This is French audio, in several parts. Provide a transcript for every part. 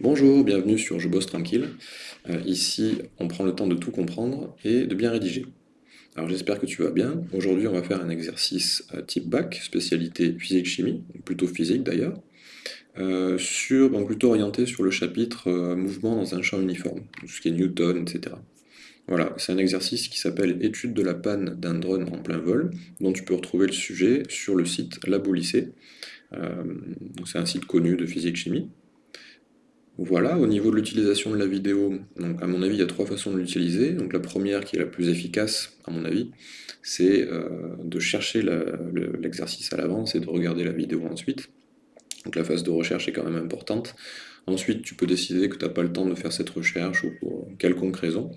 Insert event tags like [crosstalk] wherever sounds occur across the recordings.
Bonjour, bienvenue sur Je bosse tranquille. Euh, ici, on prend le temps de tout comprendre et de bien rédiger. Alors j'espère que tu vas bien. Aujourd'hui, on va faire un exercice euh, type bac, spécialité physique-chimie, plutôt physique d'ailleurs, euh, sur, plutôt orienté sur le chapitre mouvement dans un champ uniforme, tout ce qui est Newton, etc. Voilà, c'est un exercice qui s'appelle Étude de la panne d'un drone en plein vol, dont tu peux retrouver le sujet sur le site Labo Lycée. c'est un site connu de physique-chimie. Voilà, au niveau de l'utilisation de la vidéo, à mon avis, il y a trois façons de l'utiliser. La première, qui est la plus efficace, à mon avis, c'est euh, de chercher l'exercice à l'avance et de regarder la vidéo ensuite. Donc la phase de recherche est quand même importante. Ensuite, tu peux décider que tu n'as pas le temps de faire cette recherche ou pour quelconque raison.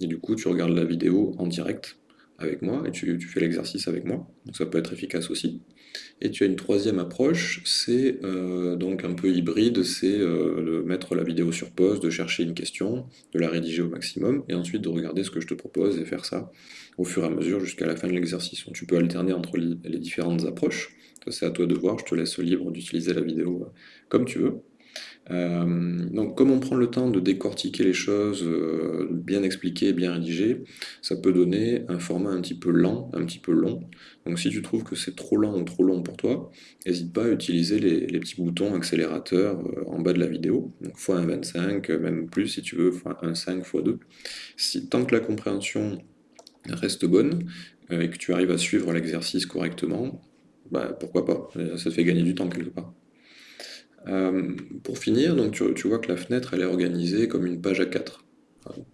Et du coup, tu regardes la vidéo en direct avec moi et tu, fais l'exercice avec moi. Donc ça peut être efficace aussi. Et tu as une troisième approche, c'est euh, donc un peu hybride, c'est euh, de mettre la vidéo sur pause, de chercher une question, de la rédiger au maximum, et ensuite de regarder ce que je te propose et faire ça au fur et à mesure jusqu'à la fin de l'exercice. Tu peux alterner entre les différentes approches, c'est à toi de voir, je te laisse libre d'utiliser la vidéo euh, comme tu veux. Euh, donc comme on prend le temps de décortiquer les choses, euh, bien expliquer, bien rédiger, ça peut donner un format un petit peu lent, un petit peu long. Donc si tu trouves que c'est trop lent ou trop long pour toi, n'hésite pas à utiliser les, petits boutons accélérateurs euh, en bas de la vidéo, donc x1.25, même plus si tu veux, x1.5, x2. Si, tant que la compréhension reste bonne, et que tu arrives à suivre l'exercice correctement, bah, pourquoi pas, ça te fait gagner du temps quelque part. Euh, pour finir, donc tu, vois que la fenêtre est organisée comme une page A4.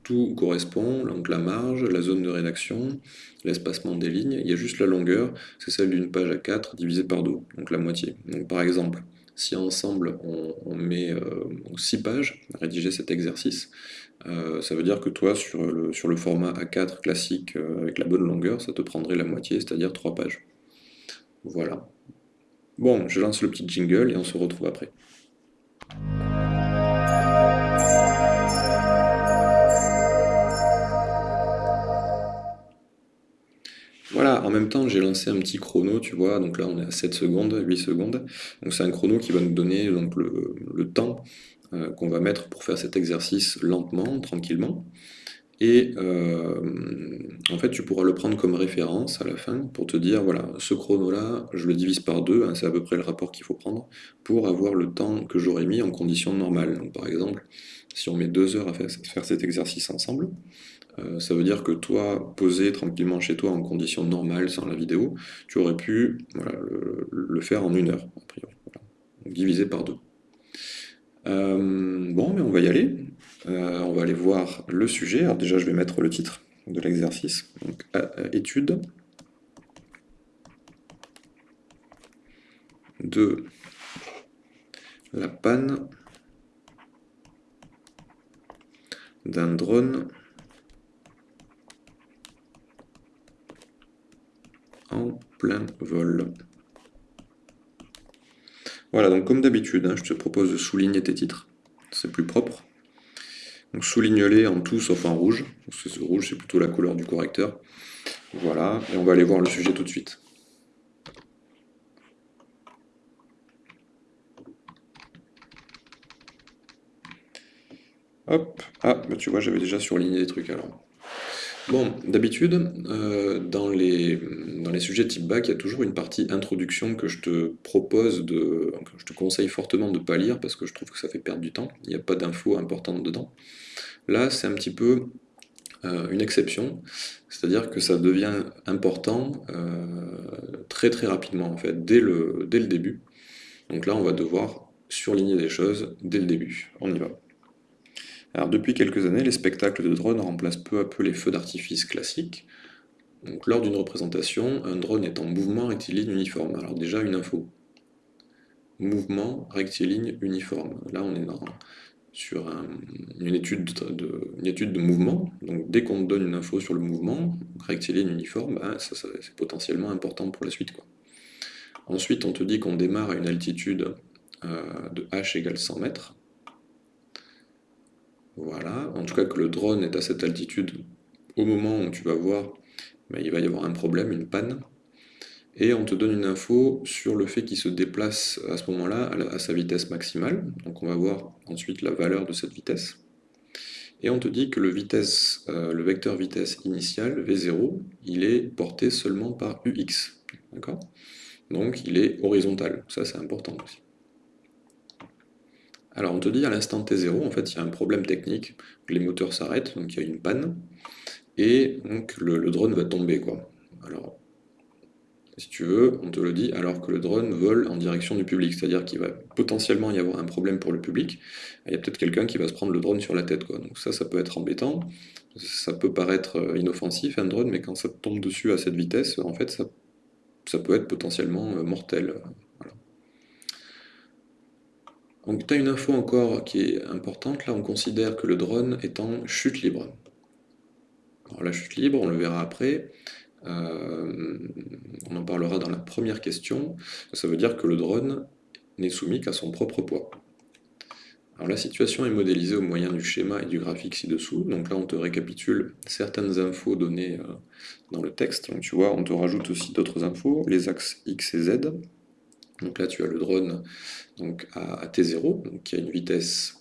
Tout correspond, donc la marge, la zone de rédaction, l'espacement des lignes, il y a juste la longueur, c'est celle d'une page A4 divisée par 2, donc la moitié. Donc par exemple, si ensemble on, met 6 euh, pages à rédiger cet exercice, euh, ça veut dire que toi, sur le, sur le format A4 classique avec la bonne longueur, ça te prendrait la moitié, c'est-à-dire 3 pages. Voilà. Bon, je lance le petit jingle et on se retrouve après. Voilà, en même temps j'ai lancé un petit chrono, tu vois, donc là on est à 7 secondes, 8 secondes, donc c'est un chrono qui va nous donner le, temps euh, qu'on va mettre pour faire cet exercice lentement, tranquillement, et euh, en fait, tu pourras le prendre comme référence à la fin pour te dire, voilà, ce chrono-là, je le divise par deux, hein, c'est à peu près le rapport qu'il faut prendre, pour avoir le temps que j'aurais mis en conditions normales. Donc par exemple, si on met deux heures à faire, cet exercice ensemble, euh, ça veut dire que toi, posé tranquillement chez toi en conditions normales, sans la vidéo, tu aurais pu le, faire en une heure, a priori. Divisé par deux. Euh, bon, mais on va y aller. Euh, on va aller voir le sujet. Déjà, je vais mettre le titre de l'exercice. Étude de la panne d'un drone en plein vol. Voilà, donc comme d'habitude, hein, je te propose de souligner tes titres, c'est plus propre. Donc souligne-les en tout sauf en rouge, parce que ce rouge c'est plutôt la couleur du correcteur. Voilà, et on va aller voir le sujet tout de suite. Hop, ah, bah tu vois, j'avais déjà surligné des trucs alors. Bon, d'habitude, euh, dans, les, dans les sujets type bac, il y a toujours une partie introduction que je te propose de... que je te conseille fortement de ne pas lire parce que je trouve que ça fait perdre du temps, il n'y a pas d'infos importantes dedans. Là, c'est un petit peu euh, une exception, c'est-à-dire que ça devient important euh, très très rapidement, en fait, dès le, dès le début. Donc là, on va devoir surligner des choses dès le début. On y va. Alors depuis quelques années, les spectacles de drones remplacent peu à peu les feux d'artifice classiques. Donc, lors d'une représentation, un drone est en mouvement rectiligne uniforme. Alors déjà une info. Mouvement rectiligne uniforme. Là on est sur une, étude de, étude de mouvement. Donc dès qu'on donne une info sur le mouvement, rectiligne uniforme, ben, c'est potentiellement important pour la suite. Ensuite on te dit qu'on démarre à une altitude euh, de h égale 100 mètres. Voilà, en tout cas que le drone est à cette altitude au moment où tu vas voir, il va y avoir un problème, une panne. et on te donne une info sur le fait qu'il se déplace à ce moment-là à, sa vitesse maximale. Donc on va voir ensuite la valeur de cette vitesse. Et on te dit que le, euh, vecteur vitesse initial, V0, il est porté seulement par UX. Donc il est horizontal. Ça c'est important aussi. Alors on te dit à l'instant T0, en fait il y a un problème technique, les moteurs s'arrêtent, donc il y a une panne, et donc le, drone va tomber. quoi. Alors si tu veux, on te le dit alors que le drone vole en direction du public, c'est-à-dire qu'il va potentiellement y avoir un problème pour le public, il y a peut-être quelqu'un qui va se prendre le drone sur la tête, quoi. donc ça, ça peut être embêtant, ça peut paraître euh, inoffensif un drone, mais quand ça tombe dessus à cette vitesse, en fait, ça, peut être potentiellement euh, mortel. Donc tu as une info encore qui est importante, là on considère que le drone est en chute libre. Alors la chute libre, on le verra après, euh, on en parlera dans la première question, ça veut dire que le drone n'est soumis qu'à son propre poids. Alors la situation est modélisée au moyen du schéma et du graphique ci-dessous, donc là on te récapitule certaines infos données euh, dans le texte, donc tu vois on te rajoute aussi d'autres infos, les axes X et Z, donc là tu as le drone donc, à, T0, donc qui a une vitesse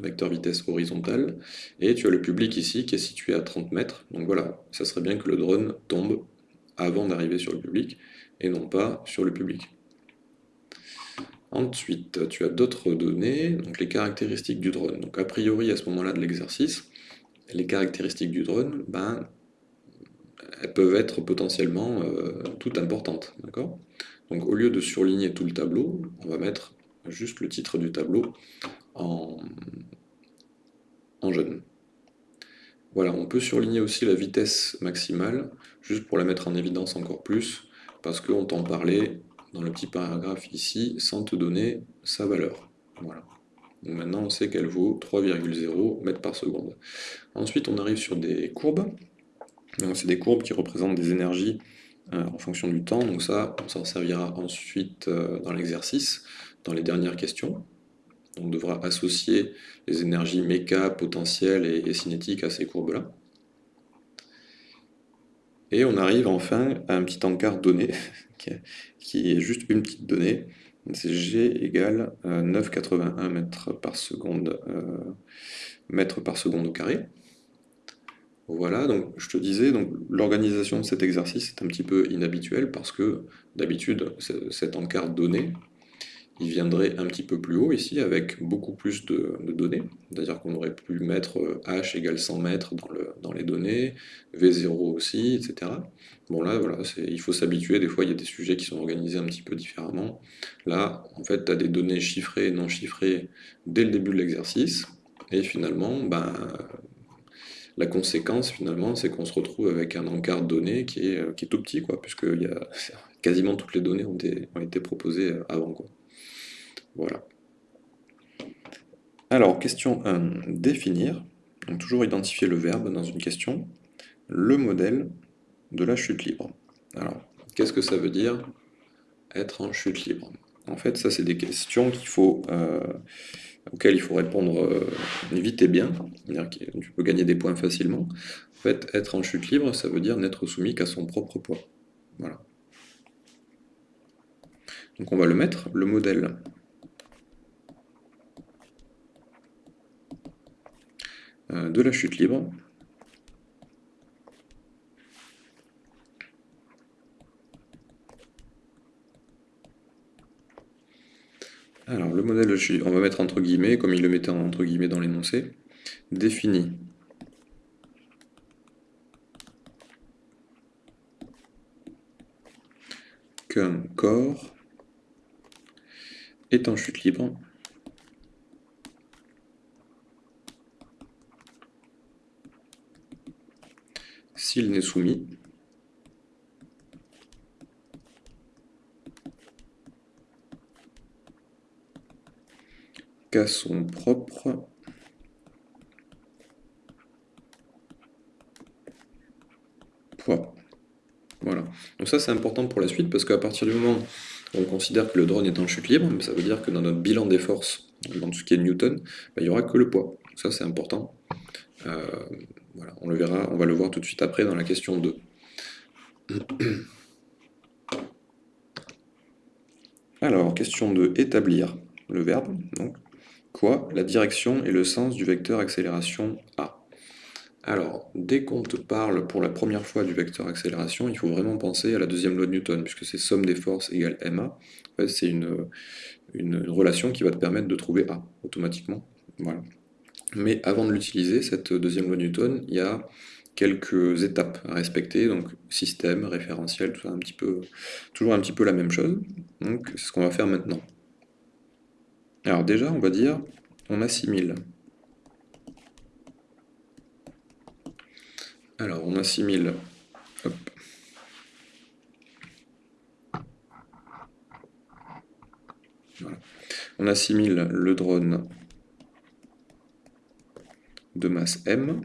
vecteur vitesse horizontale, et tu as le public ici qui est situé à 30 mètres, donc voilà, ça serait bien que le drone tombe avant d'arriver sur le public, et non pas sur le public. Ensuite, tu as d'autres données, donc les caractéristiques du drone. Donc a priori, à ce moment-là de l'exercice, les caractéristiques du drone, ben, elles peuvent être potentiellement euh, toutes importantes. Donc au lieu de surligner tout le tableau, on va mettre juste le titre du tableau en, jaune. Voilà, on peut surligner aussi la vitesse maximale, juste pour la mettre en évidence encore plus, parce qu'on t'en parlait dans le petit paragraphe ici, sans te donner sa valeur. Voilà. Donc maintenant, on sait qu'elle vaut 3,0 mètres par seconde. Ensuite, on arrive sur des courbes. C'est des courbes qui représentent des énergies en fonction du temps. Donc ça, on s'en servira ensuite euh, dans l'exercice, dans les dernières questions. On devra associer les énergies méca, potentielles et, cinétiques à ces courbes-là. Et on arrive enfin à un petit encart donné, [laughs] qui est juste une petite donnée. C'est G égale 9,81 euh, mètres par seconde, euh, mètres par seconde au carré. Voilà, donc je te disais, l'organisation de cet exercice est un petit peu inhabituelle parce que d'habitude, cet encart donné, il viendrait un petit peu plus haut ici avec beaucoup plus de, données, c'est-à-dire qu'on aurait pu mettre euh, h égale 100 mètres dans, dans les données, v0 aussi, etc. Bon là, voilà, il faut s'habituer, des fois il y a des sujets qui sont organisés un petit peu différemment. Là, en fait, tu as des données chiffrées et non chiffrées dès le début de l'exercice, et finalement, ben, la conséquence, finalement, c'est qu'on se retrouve avec un encart de données qui est, est tout petit, puisque y a, [laughs] quasiment toutes les données ont été, proposées avant. Quoi. Voilà. Alors, question 1, définir, toujours identifier le verbe dans une question, le modèle de la chute libre. Alors, qu'est-ce que ça veut dire être en chute libre? En fait, ça c'est des questions qu'il faut, euh, auxquelles il faut répondre euh, vite et bien, c'est-à-dire que tu peux gagner des points facilement. En fait, être en chute libre, ça veut dire n'être soumis qu'à son propre poids. Voilà. Donc on va le mettre, le modèle Euh, de la chute libre. Alors, le modèle on va mettre entre guillemets, comme il le mettait entre guillemets dans l'énoncé, définit qu'un corps est en chute libre s'il n'est soumis son propre poids. Voilà. Donc ça c'est important pour la suite parce qu'à partir du moment où on considère que le drone est en chute libre, ça veut dire que dans notre bilan des forces, dans tout ce qui est Newton, bah, il n'y aura que le poids. ça c'est important. Euh, voilà, on le verra, on va le voir tout de suite après dans la question 2. [clears throat] Alors, question de établir le verbe, donc, quoi La direction et le sens du vecteur accélération A. Alors, dès qu'on te parle pour la première fois du vecteur accélération, il faut vraiment penser à la deuxième loi de Newton, puisque c'est somme des forces égale ma. c'est une, relation qui va te permettre de trouver A, automatiquement. Mais avant de l'utiliser, cette deuxième loi de Newton, il y a quelques étapes à respecter, donc système, référentiel, tout ça, un petit peu, toujours un petit peu la même chose. Donc c'est ce qu'on va faire maintenant. Alors déjà, on va dire, on assimile. Alors on assimile, On assimile le drone de masse m.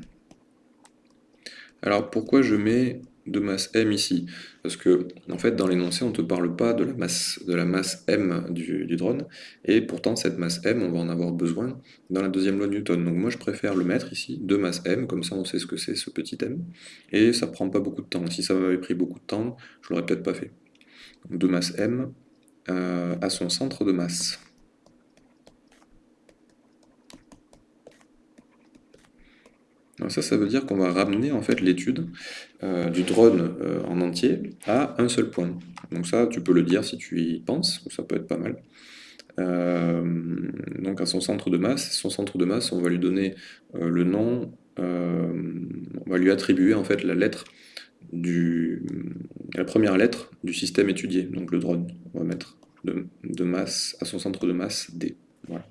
Alors pourquoi je mets de masse m ici Parce que en fait dans l'énoncé on ne te parle pas de la masse, de la masse m du, drone, et pourtant cette masse m on va en avoir besoin dans la deuxième loi de Newton. Donc moi je préfère le mettre ici, de masse m, comme ça on sait ce que c'est ce petit m, et ça prend pas beaucoup de temps. Si ça m'avait pris beaucoup de temps, je l'aurais peut-être pas fait. de masse m euh, à son centre de masse. Ça, ça veut dire qu'on va ramener en fait l'étude euh, du drone euh, en entier à un seul point. Donc ça, tu peux le dire si tu y penses, ça peut être pas mal. Euh, donc à son centre de masse, son centre de masse, on va lui donner le nom, on va lui attribuer en fait la lettre du, la première lettre du système étudié, donc le drone. On va mettre de, de masse à son centre de masse D. Voilà.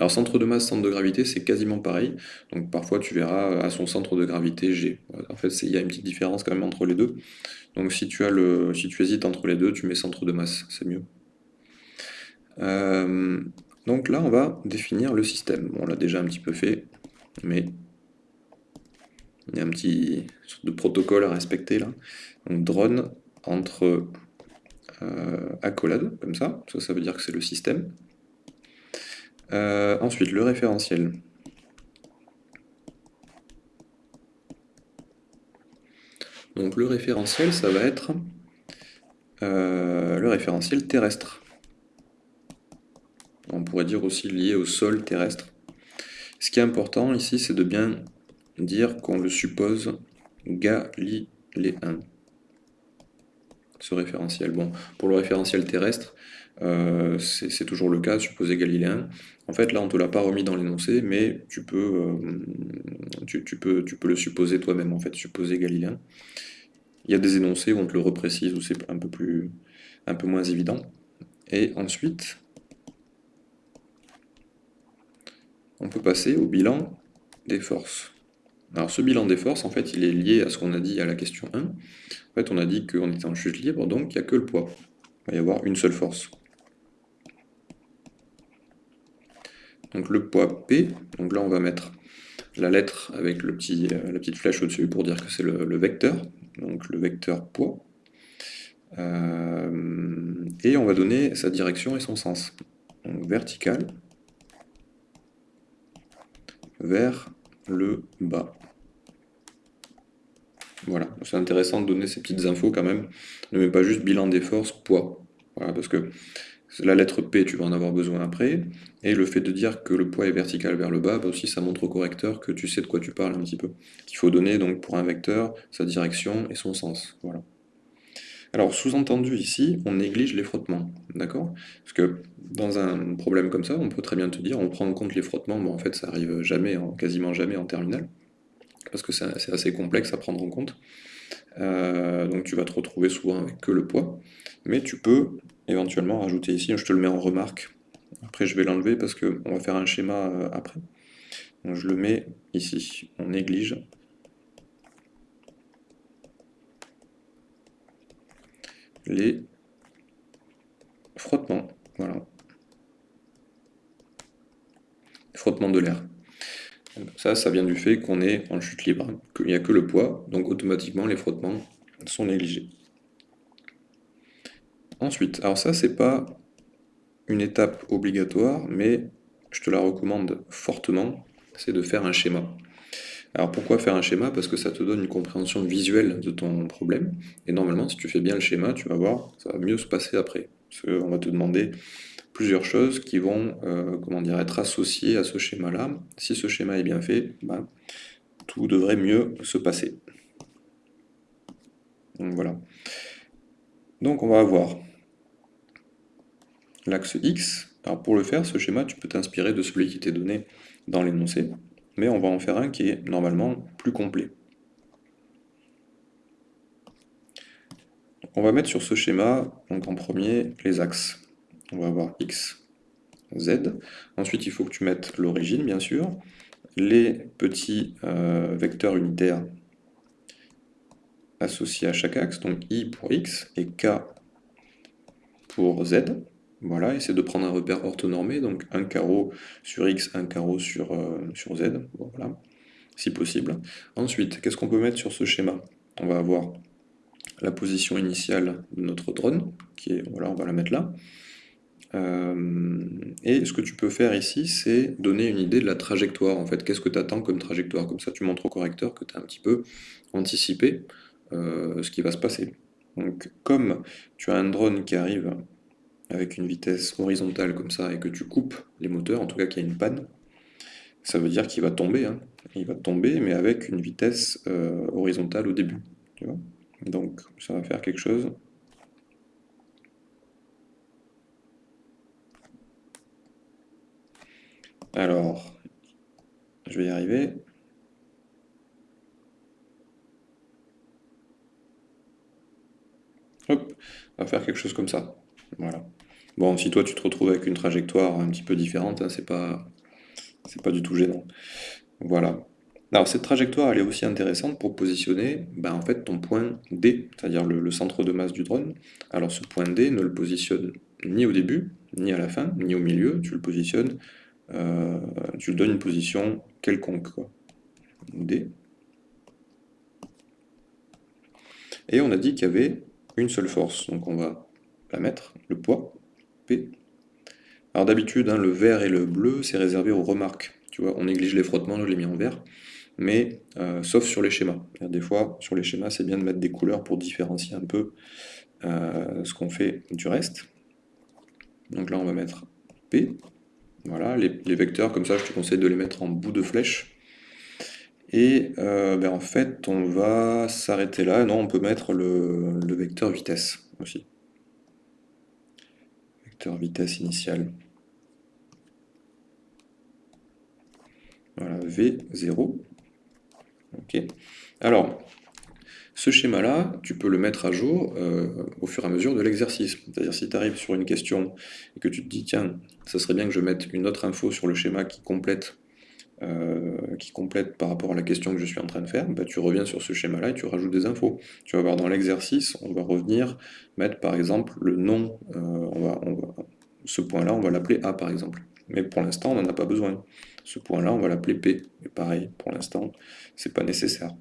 Alors centre de masse, centre de gravité, c'est quasiment pareil. Donc parfois tu verras à son centre de gravité G. En fait, il y a une petite différence quand même entre les deux. Donc si tu, as le, si tu hésites entre les deux, tu mets centre de masse, c'est mieux. Euh, donc là, on va définir le système. on l'a déjà un petit peu fait, mais il y a un petit de protocole à respecter là. Donc drone entre euh, accolades, comme ça. Ça, ça veut dire que c'est le système. Euh, ensuite, le référentiel. Donc le référentiel, ça va être euh, le référentiel terrestre. On pourrait dire aussi lié au sol terrestre. Ce qui est important ici, c'est de bien dire qu'on le suppose galiléen. Ce référentiel. Bon, pour le référentiel terrestre, euh, c'est toujours le cas, supposé galiléen. En fait, là, on ne te l'a pas remis dans l'énoncé, mais tu peux, euh, tu, peux, le supposer toi-même, en fait, supposer galiléen. Il y a des énoncés où on te le reprécise, où c'est un, peu un peu moins évident. Et ensuite, on peut passer au bilan des forces. Alors ce bilan des forces, en fait, il est lié à ce qu'on a dit à la question 1. En fait, on a dit qu'on était en chute libre, donc il n'y a que le poids. Il va y avoir une seule force. Donc le poids P, donc là on va mettre la lettre avec le petit, euh, la petite flèche au-dessus pour dire que c'est le, vecteur, donc le vecteur poids, euh, et on va donner sa direction et son sens, donc vertical vers le bas. Voilà, c'est intéressant de donner ces petites infos quand même, ne mets pas juste bilan des forces, poids, voilà, parce que la lettre P, tu vas en avoir besoin après. Et le fait de dire que le poids est vertical vers le bas, bah aussi ça montre au correcteur que tu sais de quoi tu parles un petit peu. Il faut donner donc pour un vecteur sa direction et son sens. Voilà. Alors sous-entendu ici, on néglige les frottements, d'accord? Parce que dans un problème comme ça, on peut très bien te dire, on prend en compte les frottements, mais en fait ça arrive jamais, quasiment jamais en terminale, parce que c'est assez complexe à prendre en compte. Euh, donc tu vas te retrouver souvent avec que le poids, mais tu peux éventuellement rajouter ici, je te le mets en remarque, après je vais l'enlever parce qu'on va faire un schéma euh, après. Donc je le mets ici, on néglige. les frottements, voilà. Frottement de l'air. Ça, ça vient du fait qu'on est en chute libre, qu'il n'y a que le poids, donc automatiquement les frottements sont négligés. Ensuite, alors ça c'est pas une étape obligatoire, mais je te la recommande fortement, c'est de faire un schéma. Alors pourquoi faire un schéma? Parce que ça te donne une compréhension visuelle de ton problème, et normalement si tu fais bien le schéma, tu vas voir, ça va mieux se passer après. On va te demander plusieurs choses qui vont euh, comment dire, être associées à ce schéma-là. Si ce schéma est bien fait, ben, tout devrait mieux se passer. Donc voilà. Donc on va avoir l'axe X. Pour le faire, ce schéma, tu peux t'inspirer de celui qui t'est donné dans l'énoncé, mais on va en faire un qui est normalement plus complet. on va mettre sur ce schéma, donc en premier, les axes. On va avoir X, Z. Ensuite, il faut que tu mettes l'origine, bien sûr, les petits euh, vecteurs unitaires associés à chaque axe, donc I pour X et K pour Z. Voilà, essaie de prendre un repère orthonormé, donc un carreau sur X, un carreau sur, euh, Z, voilà, si possible. Ensuite, qu'est-ce qu'on peut mettre sur ce schéma? On va avoir la position initiale de notre drone, qui est, voilà, on va la mettre là. Euh, et ce que tu peux faire ici, c'est donner une idée de la trajectoire, en fait. Qu'est-ce que tu attends comme trajectoire? Comme ça, tu montres au correcteur que tu as un petit peu anticipé euh, ce qui va se passer. Donc, comme tu as un drone qui arrive avec une vitesse horizontale comme ça, et que tu coupes les moteurs, en tout cas qu'il y a une panne, ça veut dire qu'il va tomber. Hein. Il va tomber, mais avec une vitesse euh, horizontale au début. Donc, ça va faire quelque chose. Alors, je vais y arriver. Hop, on va faire quelque chose comme ça. Voilà. Bon, si toi tu te retrouves avec une trajectoire un petit peu différente, hein, c'est pas, du tout gênant. Voilà. Alors cette trajectoire, elle est aussi intéressante pour positionner ben, en fait, ton point D, c'est-à-dire le, centre de masse du drone. Alors ce point D ne le positionne ni au début, ni à la fin, ni au milieu, tu le positionnes, euh, tu lui donnes une position quelconque. D. Et on a dit qu'il y avait une seule force, donc on va la mettre, le poids, P. Alors d'habitude, hein, le vert et le bleu, c'est réservé aux remarques. Tu vois, on néglige les frottements, je l'ai mis en vert mais euh, sauf sur les schémas. Des fois, sur les schémas, c'est bien de mettre des couleurs pour différencier un peu euh, ce qu'on fait du reste. Donc là, on va mettre P. Voilà, les, vecteurs, comme ça, je te conseille de les mettre en bout de flèche. Et euh, ben, en fait, on va s'arrêter là. Non, on peut mettre le, le vecteur vitesse aussi. Vecteur vitesse initial. Voilà, V0. Ok. Alors, ce schéma-là, tu peux le mettre à jour euh, au fur et à mesure de l'exercice. C'est-à-dire si tu arrives sur une question et que tu te dis, tiens, ça serait bien que je mette une autre info sur le schéma qui complète, euh, qui complète par rapport à la question que je suis en train de faire, bah, tu reviens sur ce schéma-là et tu rajoutes des infos. Tu vas voir dans l'exercice, on va revenir mettre par exemple le nom, euh, on va, ce point-là, on va l'appeler A par exemple. Mais pour l'instant, on n'en a pas besoin. Ce point-là, on va l'appeler P. Et pareil, pour l'instant, c'est pas nécessaire.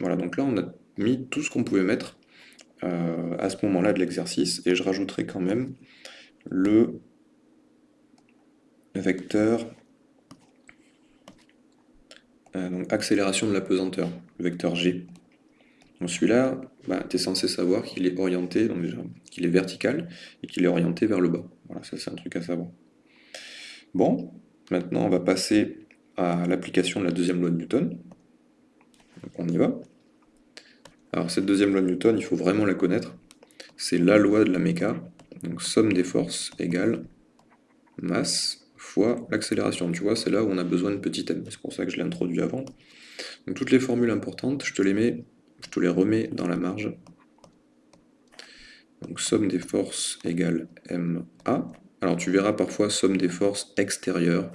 Voilà, donc là, on a mis tout ce qu'on pouvait mettre euh, à ce moment-là de l'exercice, et je rajouterai quand même le vecteur euh, donc accélération de la pesanteur, le vecteur G. Celui-là, bah, tu es censé savoir qu'il est orienté, donc déjà, qu'il est vertical, et qu'il est orienté vers le bas. Voilà, ça c'est un truc à savoir. Bon, maintenant on va passer à l'application de la deuxième loi de Newton. Donc on y va. Alors cette deuxième loi de Newton, il faut vraiment la connaître. C'est la loi de la méca. Donc somme des forces égale masse fois l'accélération. Tu vois, c'est là où on a besoin de petit m. C'est pour ça que je l'ai introduit avant. Donc toutes les formules importantes, je te les mets, je te les remets dans la marge. Donc somme des forces égale ma. Alors tu verras parfois somme des forces extérieures,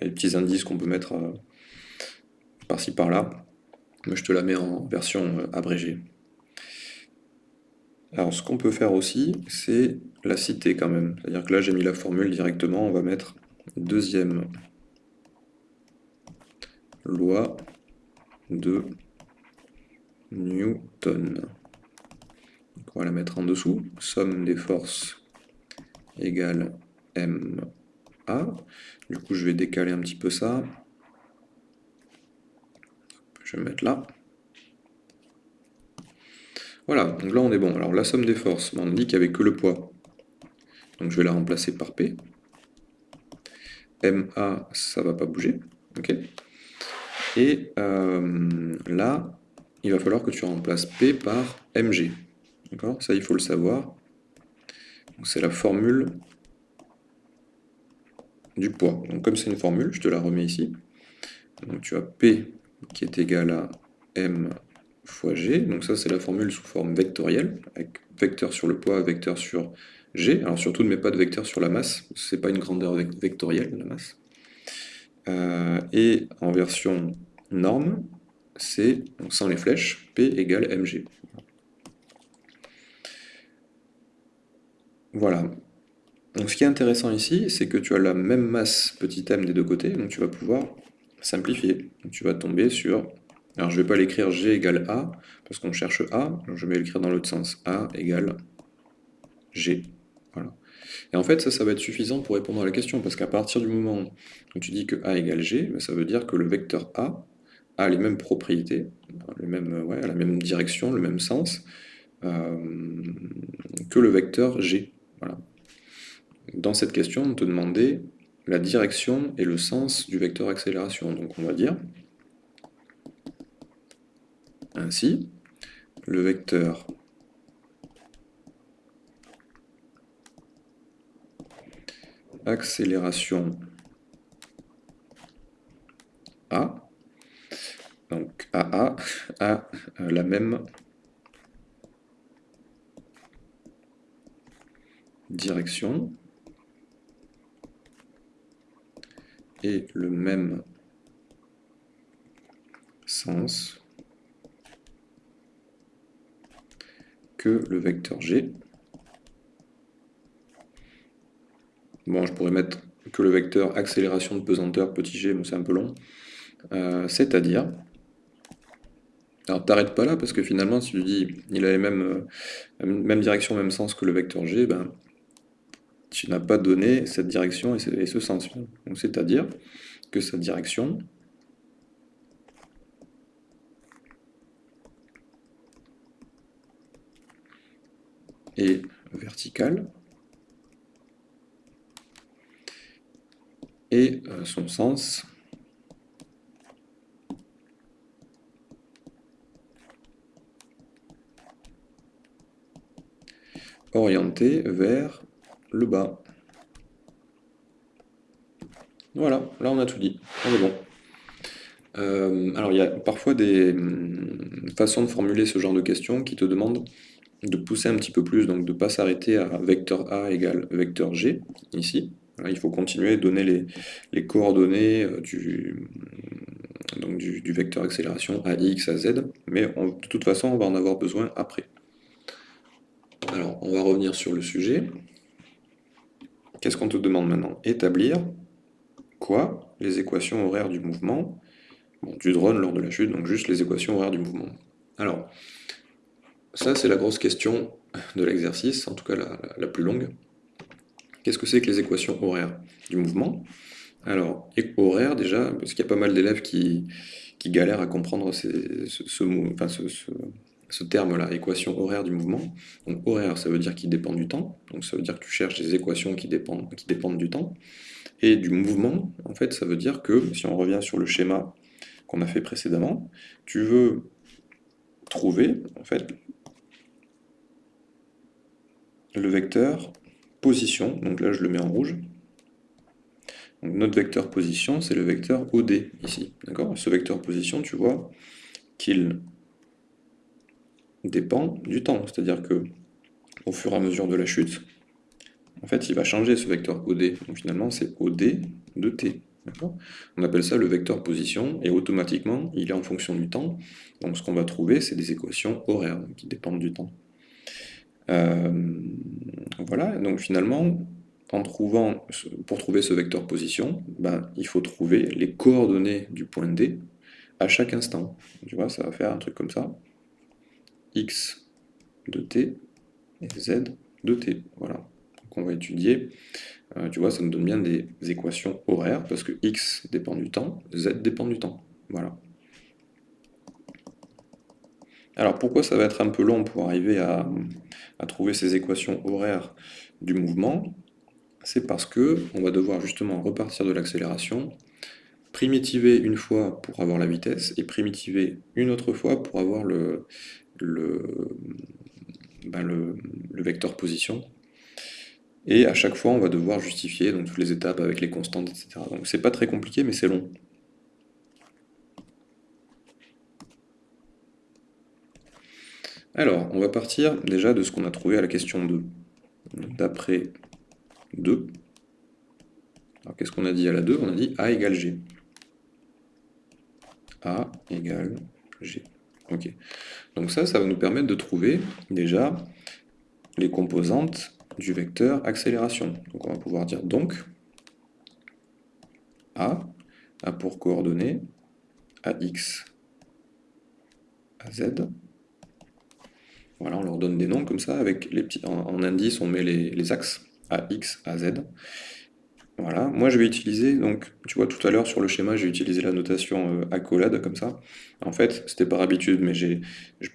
les petits indices qu'on peut mettre euh, par-ci par-là, mais je te la mets en version euh, abrégée. Alors ce qu'on peut faire aussi, c'est la citer quand même. C'est-à-dire que là j'ai mis la formule directement, on va mettre deuxième loi de Newton. on va la mettre en dessous. Somme des forces égale MA. Du coup, je vais décaler un petit peu ça. Mettre là. Voilà, donc là on est bon. Alors la somme des forces, on dit qu'il n'y avait que le poids. donc je vais la remplacer par P. MA, ça va pas bouger. ok Et euh, là, il va falloir que tu remplaces P par MG. D'accord? Ça, il faut le savoir. C'est la formule du poids. Donc comme c'est une formule, je te la remets ici. Donc tu as P qui est égal à M fois G. Donc ça, c'est la formule sous forme vectorielle, avec vecteur sur le poids, vecteur sur G. Alors surtout, ne mets pas de vecteur sur la masse, c'est pas une grandeur vectorielle, la masse. Euh, et en version norme, c'est, sans les flèches, P égale mg. Voilà. Donc ce qui est intéressant ici, c'est que tu as la même masse petit m des deux côtés, donc tu vas pouvoir simplifier. tu vas tomber sur... Alors je ne vais pas l'écrire g égale a, parce qu'on cherche a, je vais l'écrire dans l'autre sens. a égale g. Voilà. Et en fait, ça, ça va être suffisant pour répondre à la question, parce qu'à partir du moment où tu dis que a égale g, ben, ça veut dire que le vecteur a a les mêmes propriétés, ouais, la même direction, le même sens, euh, que le vecteur g. Voilà. Dans cette question, on te demandait la direction et le sens du vecteur accélération. Donc on va dire ainsi, le vecteur accélération A, donc AA a la même direction et le même sens que le vecteur G. Bon, je pourrais mettre que le vecteur accélération de pesanteur petit g, mais c'est un peu long. Euh, c'est-à-dire, alors t'arrêtes pas là, parce que finalement, si tu dis il a les mêmes, euh, même direction, même sens que le vecteur g, ben, tu n'as pas donné cette direction et ce, sens. c'est-à-dire que sa direction est verticale et euh, son sens orienté vers le bas. Voilà, là on a tout dit, on est bon. Euh, alors il y a parfois des hum, façons de formuler ce genre de questions qui te demandent de pousser un petit peu plus, donc de ne pas s'arrêter à vecteur A égale vecteur G, ici. il faut continuer donner les, coordonnées euh, du, donc du, vecteur accélération à x, à z, mais de toute façon on va en avoir besoin après. Alors on va revenir sur le sujet. Qu'est-ce qu'on te demande maintenant? Établir. Quoi? Les équations horaires du mouvement. Du drone lors de la chute, donc juste les équations horaires du mouvement. Alors, ça c'est la grosse question de l'exercice, en tout cas la, plus longue. Qu'est-ce que c'est que les équations horaires du mouvement? Alors, horaire déjà, parce qu'il y a pas mal d'élèves qui, galèrent à comprendre ce, ce terme-là, équation horaire du mouvement. Donc horaire, ça veut dire qu'il dépend du temps, donc ça veut dire que tu cherches des équations qui dépendent, qui dépendent du temps. Et du mouvement, en fait, ça veut dire que, si on revient sur le schéma qu'on a fait précédemment, tu veux trouver, en fait, le vecteur position, donc là je le mets en rouge, donc notre vecteur position, c'est le vecteur OD, ici, d'accord? Ce vecteur position, tu vois qu'il dépend du temps. C'est-à-dire que au fur et à mesure de la chute, en fait, il va changer ce vecteur OD. Donc finalement, c'est OD de t. On appelle ça le vecteur position, et automatiquement, il est en fonction du temps. Donc ce qu'on va trouver, c'est des équations horaires qui dépendent du temps. Euh, voilà, donc finalement, pour trouver ce vecteur position, ben, il faut trouver les coordonnées du point D à chaque instant. Tu vois, ça va faire un truc comme ça x de t et z de t. Voilà. Donc on va étudier, euh, tu vois, ça nous donne bien des équations horaires, parce que x dépend du temps, z dépend du temps. Voilà. Alors pourquoi ça va être un peu long pour arriver à, trouver ces équations horaires du mouvement? C'est parce que on va devoir justement repartir de l'accélération, primitiver une fois pour avoir la vitesse, et primitiver une autre fois pour avoir le, le, ben le, le vecteur position. Et à chaque fois, on va devoir justifier donc, toutes les étapes avec les constantes, etc. Donc c'est pas très compliqué, mais c'est long. Alors, on va partir déjà de ce qu'on a trouvé à la question 2. D'après 2. Alors qu'est-ce qu'on a dit à la 2 On a dit A égale G. A égale G. Ok. Donc ça, ça va nous permettre de trouver déjà les composantes du vecteur accélération. Donc on va pouvoir dire donc A a pour coordonnées AX, AZ. Voilà, on leur donne des noms comme ça, avec les petits, en, indice on met les, les axes AX, AZ. Voilà, moi je vais utiliser, donc tu vois tout à l'heure sur le schéma, j'ai utilisé la notation euh, accolade comme ça. En fait, c'était par habitude, mais je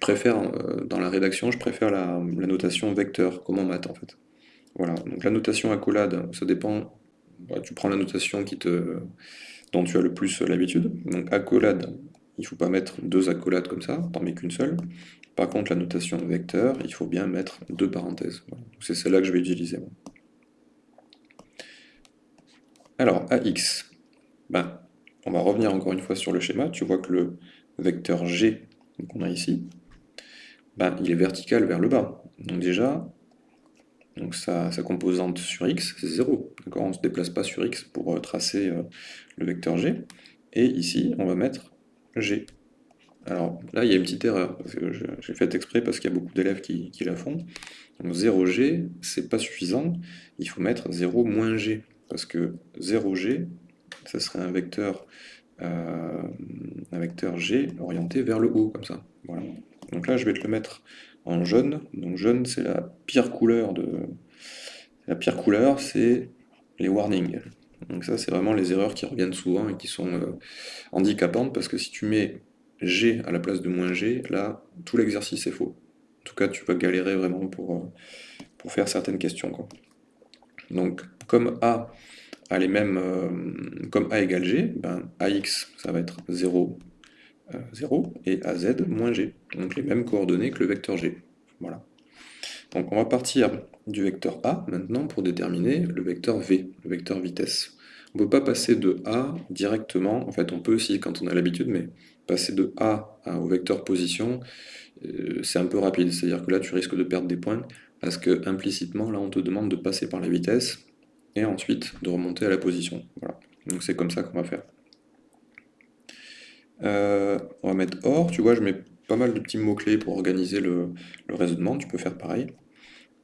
préfère, euh, dans la rédaction, je préfère la, notation vecteur, comme en maths en fait. Voilà, donc la notation accolade, ça dépend, bah, tu prends la notation qui te, dont tu as le plus l'habitude. Donc accolade, il ne faut pas mettre deux accolades comme ça, t'en mets qu'une seule. Par contre, la notation vecteur, il faut bien mettre deux parenthèses. C'est celle-là que je vais utiliser. Alors, AX, ben, on va revenir encore une fois sur le schéma. Tu vois que le vecteur G qu'on a ici, ben, il est vertical vers le bas. Donc déjà, donc sa, composante sur x, c'est 0. On ne se déplace pas sur x pour euh, tracer euh, le vecteur g. Et ici, on va mettre g. Alors là, il y a une petite erreur. J'ai fait exprès parce qu'il y a beaucoup d'élèves qui, la font. Donc 0g, c'est pas suffisant. Il faut mettre 0 moins g parce que 0g, ça serait un vecteur, euh, un vecteur g orienté vers le haut, comme ça. Voilà. Donc là, je vais te le mettre en jaune. Donc jaune, c'est la pire couleur de... La pire couleur, c'est les warnings. Donc ça, c'est vraiment les erreurs qui reviennent souvent et qui sont euh, handicapantes, parce que si tu mets G à la place de moins G, là, tout l'exercice est faux. En tout cas, tu vas galérer vraiment pour, euh, pour faire certaines questions. Donc, comme A a les mêmes, euh, comme A égale G, ben, AX, ça va être 0, 0, euh, et AZ moins G. Donc les mêmes coordonnées que le vecteur G. Donc on va partir du vecteur A maintenant pour déterminer le vecteur V, le vecteur vitesse. On ne peut pas passer de A directement, en fait on peut aussi quand on a l'habitude, mais passer de A au vecteur position, euh, c'est un peu rapide, c'est-à-dire que là tu risques de perdre des points, parce que implicitement là on te demande de passer par la vitesse, et ensuite de remonter à la position. Voilà. Donc c'est comme ça qu'on va faire. Euh, on va mettre OR, tu vois, je mets pas mal de petits mots-clés pour organiser le, raisonnement, tu peux faire pareil.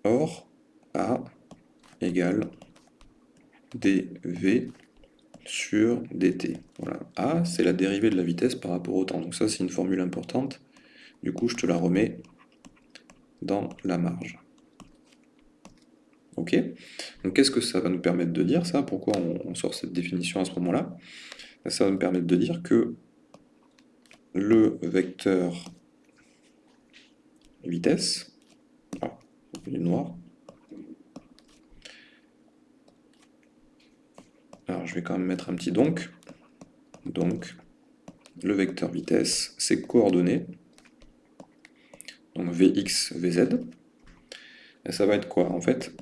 OR A égale dv sur dt. Voilà. A, c'est la dérivée de la vitesse par rapport au temps. Donc ça, c'est une formule importante. Du coup, je te la remets dans la marge. Ok. Donc qu'est-ce que ça va nous permettre de dire, ça? Pourquoi on, sort cette définition à ce moment-là? Ça va nous permettre de dire que le vecteur vitesse, ah, il est noir, alors je vais quand même mettre un petit donc, donc le vecteur vitesse, c'est coordonnées, donc Vx, Vz, ça va être quoi En fait,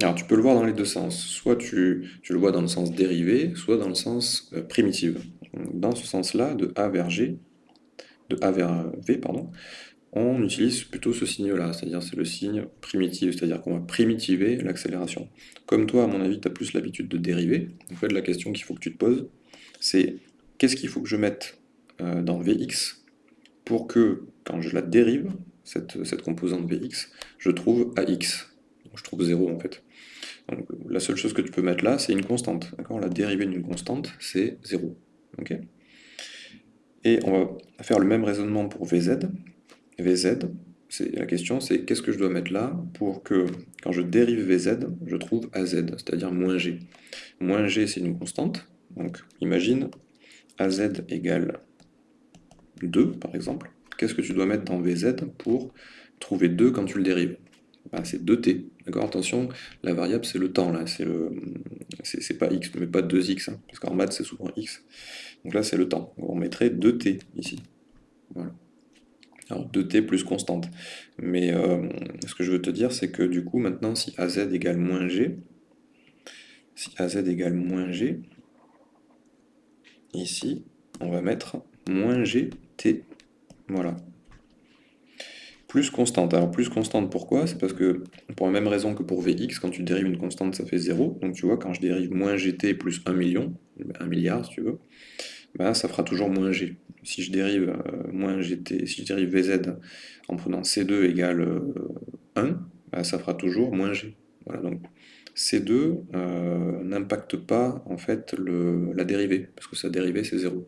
alors tu peux le voir dans les deux sens, soit tu, le vois dans le sens dérivé, soit dans le sens euh, primitif. Dans ce sens-là, de A vers G, de A vers V, pardon, on utilise plutôt ce signe-là, c'est-à-dire c'est le signe primitif, c'est-à-dire qu'on va primitiver l'accélération. Comme toi, à mon avis, tu as plus l'habitude de dériver, en fait la question qu'il faut que tu te poses, c'est qu'est-ce qu'il faut que je mette euh, dans Vx pour que, quand je la dérive, cette, cette composante Vx, je trouve AX. Je trouve 0 en fait la seule chose que tu peux mettre là, c'est une constante. La dérivée d'une constante, c'est 0. Et on va faire le même raisonnement pour Vz. Vz, la question c'est qu'est-ce que je dois mettre là pour que, quand je dérive Vz, je trouve Az, c'est-à-dire moins G. Moins G, c'est une constante. Donc, imagine Az égale 2, par exemple. Qu'est-ce que tu dois mettre dans Vz pour trouver 2 quand tu le dérives? C'est 2t. D'accord? Attention, la variable c'est le temps là, c'est le c'est pas x, mais pas 2x, hein, parce qu'en maths c'est souvent x. Donc là c'est le temps. on mettrait 2t ici. Voilà. Alors 2t plus constante. Mais euh, ce que je veux te dire, c'est que du coup, maintenant, si az égale moins g, si az égale moins g, ici, on va mettre moins gt. Voilà. Plus constante. Alors plus constante, pourquoi? C'est parce que, pour la même raison que pour Vx, quand tu dérives une constante, ça fait 0. Donc tu vois, quand je dérive moins gt plus 1 million, 1 milliard si tu veux, ben, ça fera toujours moins g. Si je dérive euh, moins gt, si je dérive vz en prenant c2 égale 1, euh, ben, ça fera toujours moins g. Voilà, donc C2 euh, n'impacte pas en fait la dérivée, parce que sa dérivée c'est 0.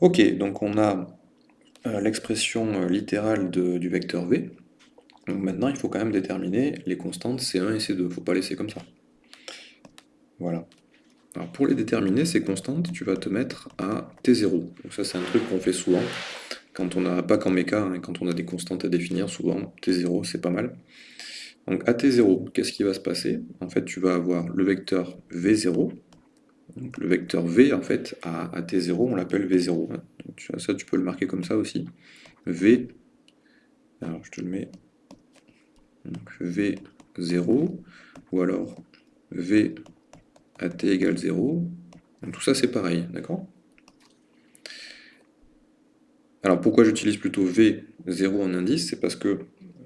Ok, donc on a l'expression euh, littérale du vecteur v. Donc maintenant il faut quand même déterminer les constantes C1 et C2, il ne faut pas laisser comme ça. Voilà. Alors pour les déterminer, ces constantes, tu vas te mettre à T0. Donc ça c'est un truc qu'on fait souvent, quand on n'a pas qu'en méca, hein, quand on a des constantes à définir, souvent T0 c'est pas mal. Donc à T0, qu'est-ce qui va se passer? En fait, tu vas avoir le vecteur V0. Donc, le vecteur V, en fait, à, T0, on l'appelle V0. Hein. Ça, tu peux le marquer comme ça aussi. V, alors je te le mets, V0, ou alors V à T égale 0. Donc, tout ça, c'est pareil, d'accord? Alors, pourquoi j'utilise plutôt V0 en indice? C'est parce que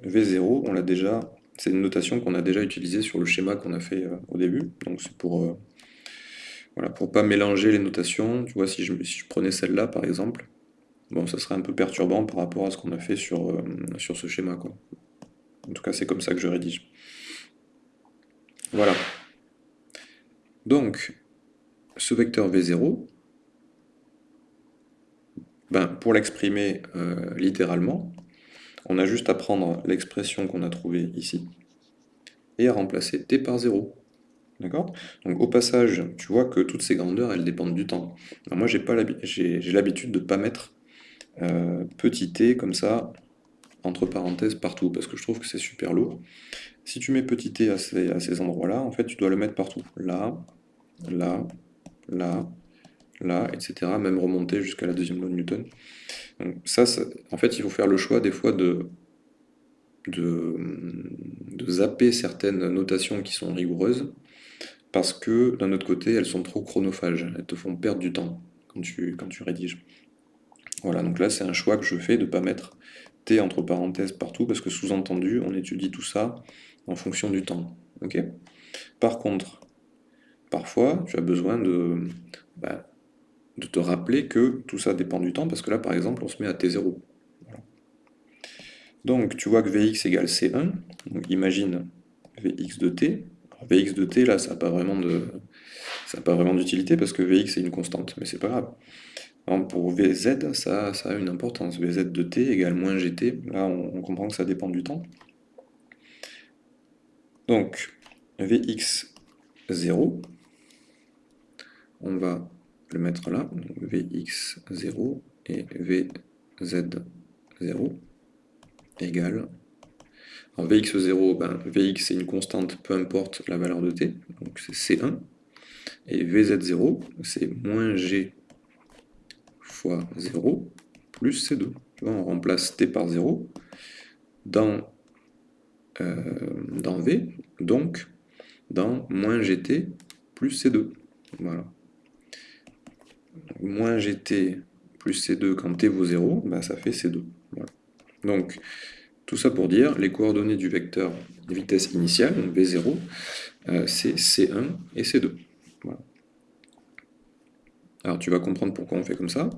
V0, on l'a déjà c'est une notation qu'on a déjà utilisée sur le schéma qu'on a fait euh, au début. Donc c'est pour euh, voilà, pour pas mélanger les notations. Tu vois, si je, prenais celle-là par exemple, bon, ça serait un peu perturbant par rapport à ce qu'on a fait sur, euh, ce schéma. En tout cas, c'est comme ça que je rédige. Voilà. Donc, ce vecteur V0, ben, pour l'exprimer littéralement, on a juste à prendre l'expression qu'on a trouvée ici et à remplacer t par 0. D'accord? Donc au passage, tu vois que toutes ces grandeurs, elles dépendent du temps. Alors moi, j'ai l'habitude de ne pas mettre euh, petit t comme ça, entre parenthèses, partout, parce que je trouve que c'est super lourd. Si tu mets petit t à ces, endroits-là, en fait, tu dois le mettre partout. Là, là, là, là, etc. Même remonter jusqu'à la deuxième loi de Newton. Donc ça, en fait, il faut faire le choix des fois de, de, zapper certaines notations qui sont rigoureuses, parce que d'un autre côté, elles sont trop chronophages, elles te font perdre du temps quand tu, rédiges. Voilà, donc là c'est un choix que je fais de ne pas mettre T entre parenthèses partout, parce que sous-entendu, on étudie tout ça en fonction du temps. Par contre, parfois, tu as besoin de, bah, de te rappeler que tout ça dépend du temps, parce que là, par exemple, on se met à T0. Donc, tu vois que Vx égale C1, donc imagine Vx de t. Vx de t, là, ça n'a pas vraiment de... Ça pas vraiment d'utilité parce que Vx est une constante, mais c'est pas grave. pour Vz, ça, ça, a une importance. Vz de t égale moins gt. Là, on, comprend que ça dépend du temps. Donc, Vx 0, on va le mettre là, Vx0 et Vz0 égale. Alors Vx0, ben, Vx c'est une constante, peu importe la valeur de t, donc c'est C1. Et Vz0, c'est moins G fois 0 plus C2. on remplace t par 0 dans, euh, dans V, donc dans moins gt plus C2. Voilà moins gt plus c2 quand t vaut 0, bah, ça fait c2. Donc, tout ça pour dire, les coordonnées du vecteur vitesse initiale, donc v0, euh, c'est c1 et c2. Alors tu vas comprendre pourquoi on fait comme ça.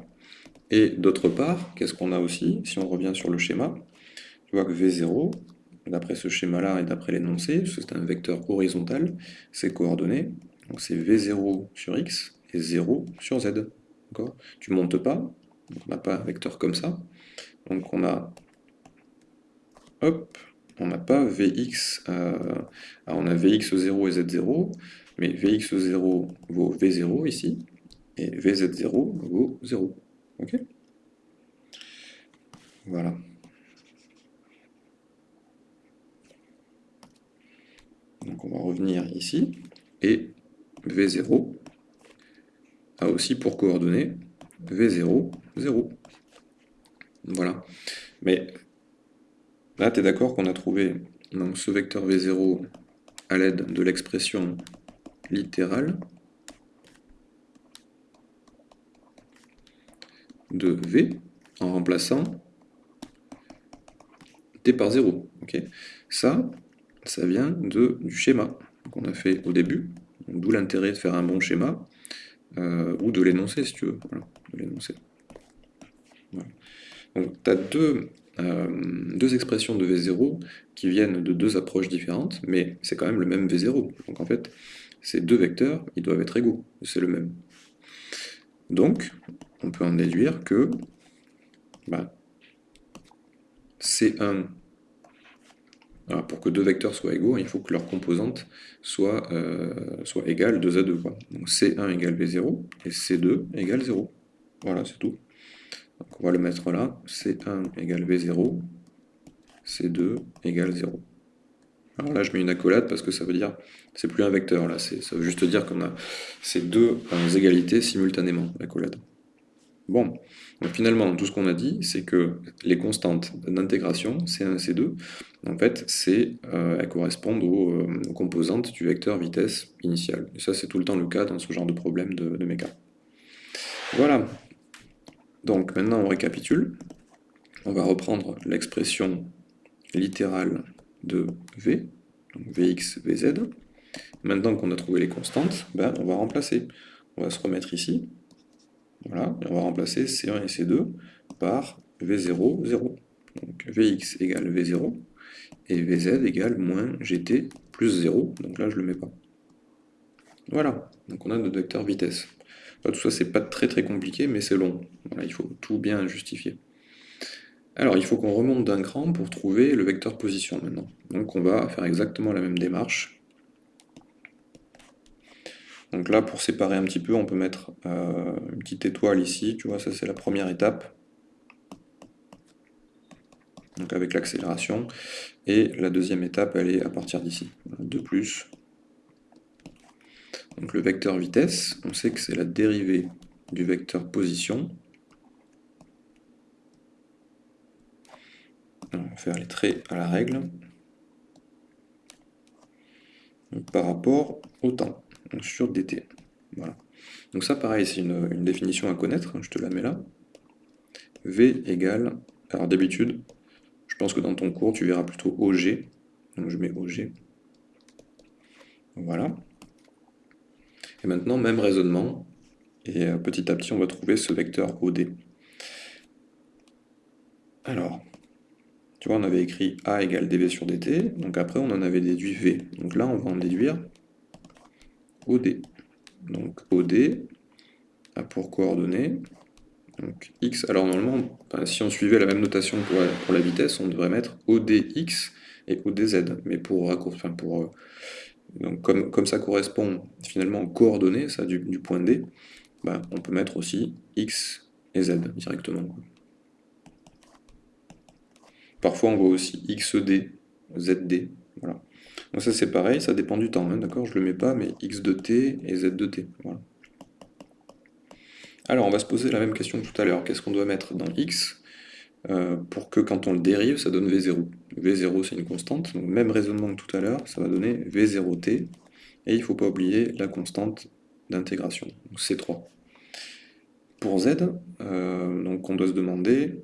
Et d'autre part, qu'est-ce qu'on a aussi Si on revient sur le schéma, tu vois que v0, d'après ce schéma-là et d'après l'énoncé, c'est un vecteur horizontal, ses coordonnées, donc c'est v0 sur x et 0 sur z. Tu montes pas, on n'a pas un vecteur comme ça. Donc on a, hop, on n'a pas Vx, euh, on a Vx0 et Z0, mais Vx0 vaut V0 ici, et Vz0 vaut 0. Ok? Voilà. va revenir ici, et V0 a aussi pour coordonnées V0, 0. Voilà. Mais là, tu es d'accord qu'on a trouvé donc, ce vecteur V0 à l'aide de l'expression littérale de V en remplaçant t par 0. Ça, ça vient de, du schéma qu'on a fait au début, d'où l'intérêt de faire un bon schéma, euh, ou de l'énoncer si tu veux. Donc tu as deux, euh, deux expressions de V0 qui viennent de deux approches différentes, mais c'est quand même le même V0. Donc en fait, ces deux vecteurs, ils doivent être égaux, c'est le même. Donc, on peut en déduire que bah, C1, pour que deux vecteurs soient égaux, il faut que leur composante soit, euh, soit égale 2 à 2. Quoi. Donc C1 égale V0 et C2 égale 0. Voilà, c'est tout. Donc on va le mettre là. C1 égale V0, C2 égale 0. Alors là, je mets une accolade parce que ça veut dire, c'est plus un vecteur, là, ça veut juste dire qu'on a ces deux égalités simultanément, l'accolade. Bon, donc finalement, tout ce qu'on a dit, c'est que les constantes d'intégration, C1 et C2, en fait, euh, elles correspondent euh, aux, composantes du vecteur vitesse initiale. Et ça, c'est tout le temps le cas dans ce genre de problème de, de méca. Voilà. Donc maintenant, on récapitule. On va reprendre l'expression littérale de V, donc Vx, Vz. Maintenant qu'on a trouvé les constantes, ben, on va remplacer. On va se remettre ici, voilà, et on va remplacer C1 et C2 par V0, 0. Donc Vx égale V0, et Vz égale moins Gt plus 0, donc là je ne le mets pas. Voilà, donc on a notre vecteur vitesse. Tout ça c'est pas très très compliqué, mais c'est long. il faut tout bien justifier. Alors il faut qu'on remonte d'un cran pour trouver le vecteur position maintenant. Donc on va faire exactement la même démarche. Donc là, pour séparer un petit peu, on peut mettre euh, une petite étoile ici, tu vois, ça c'est la première étape. Donc avec l'accélération. Et la deuxième étape, elle est à partir d'ici. De plus. Donc le vecteur vitesse, on sait que c'est la dérivée du vecteur position. On va faire les traits à la règle. par rapport au temps sur dt. Voilà. Donc ça, pareil, c'est une, définition à connaître, je te la mets là. V égale, alors d'habitude, je pense que dans ton cours, tu verras plutôt OG, donc je mets OG. Voilà. Et maintenant, même raisonnement, et euh, petit à petit, on va trouver ce vecteur OD. Alors, tu vois, on avait écrit A égale dV sur dt, donc après on en avait déduit V. Donc là, on va en déduire OD. Donc OD a pour coordonnées donc x. Alors normalement, si on suivait la même notation pour la, vitesse, on devrait mettre ODX et ODZ. Mais pour raccourcir, pour euh, comme, ça correspond finalement aux coordonnées du, point D, bah, on peut mettre aussi x et z directement. Parfois on voit aussi xd, zd, voilà. Donc ça c'est pareil, ça dépend du temps, hein, d'accord Je ne le mets pas, mais x de t et z de t. Alors on va se poser la même question que tout à l'heure. Qu'est-ce qu'on doit mettre dans x? Euh, pour que quand on le dérive, ça donne v0 V0 c'est une constante, donc même raisonnement que tout à l'heure, ça va donner v0t, et il ne faut pas oublier la constante d'intégration, donc c3. Pour z, euh, donc on doit se demander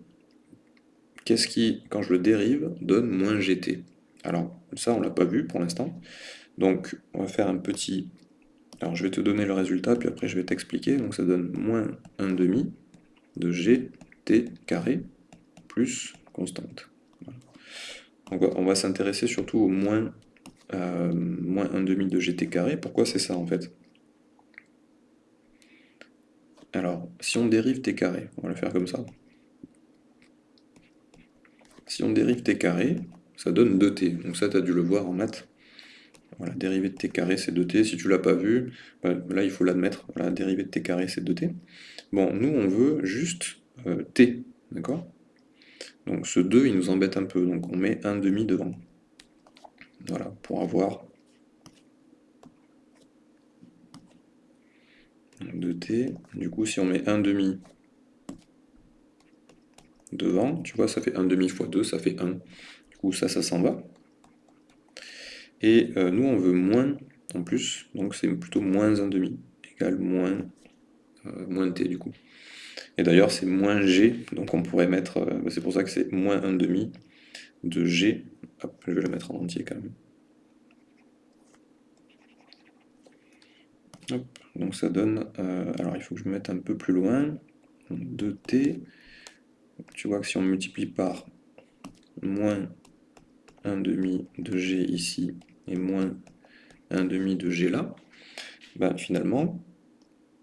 qu'est-ce qui, quand je le dérive, donne moins gt alors, ça, on ne l'a pas vu pour l'instant. Donc, on va faire un petit... Alors, je vais te donner le résultat, puis après, je vais t'expliquer. Donc, ça donne moins 1 demi de gt carré plus constante. On va s'intéresser surtout au moins, euh, moins 1 demi de gt carré. Pourquoi c'est ça, en fait? Alors, si on dérive t carré, on va le faire comme ça. Si on dérive t carré, ça donne 2t. Donc ça, tu as dû le voir en maths. Voilà, dérivée de t carré, c'est 2t. Si tu l'as pas vu, bah, là, il faut l'admettre. Voilà, dérivée de t carré, c'est 2t. Bon, nous, on veut juste euh, t, d'accord? Donc ce 2, il nous embête un peu, donc on met un demi devant. Voilà, pour avoir 2t. Du coup, si on met un demi devant, tu vois, ça fait un demi fois 2, ça fait 1. Du coup, ça, ça s'en va. Et euh, nous, on veut moins en plus, donc c'est plutôt moins un demi, égale moins, euh, moins t du coup. Et d'ailleurs, c'est moins g, donc on pourrait mettre, euh, c'est pour ça que c'est moins 1 demi de g. Je vais le mettre en entier quand même. Donc ça donne, alors il faut que je me mette un peu plus loin, 2t, tu vois que si on multiplie par moins 1 demi de g ici et moins 1 demi de g là, ben finalement,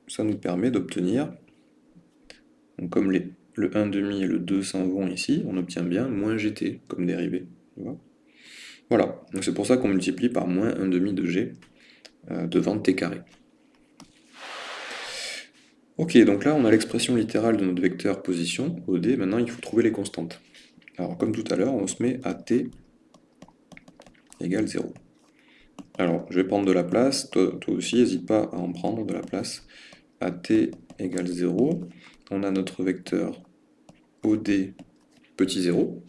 ça nous permet d'obtenir, comme les, le 1 demi et le 2 s'en vont ici, on obtient bien moins gt comme dérivée. voilà, donc c'est pour ça qu'on multiplie par moins 1 demi de g euh, devant t carré. Ok, donc là on a l'expression littérale de notre vecteur position, OD, maintenant il faut trouver les constantes. Alors comme tout à l'heure, on se met à t égale 0. Alors je vais prendre de la place, toi, aussi n'hésite pas à en prendre de la place. À t égale 0, on a notre vecteur OD petit 0.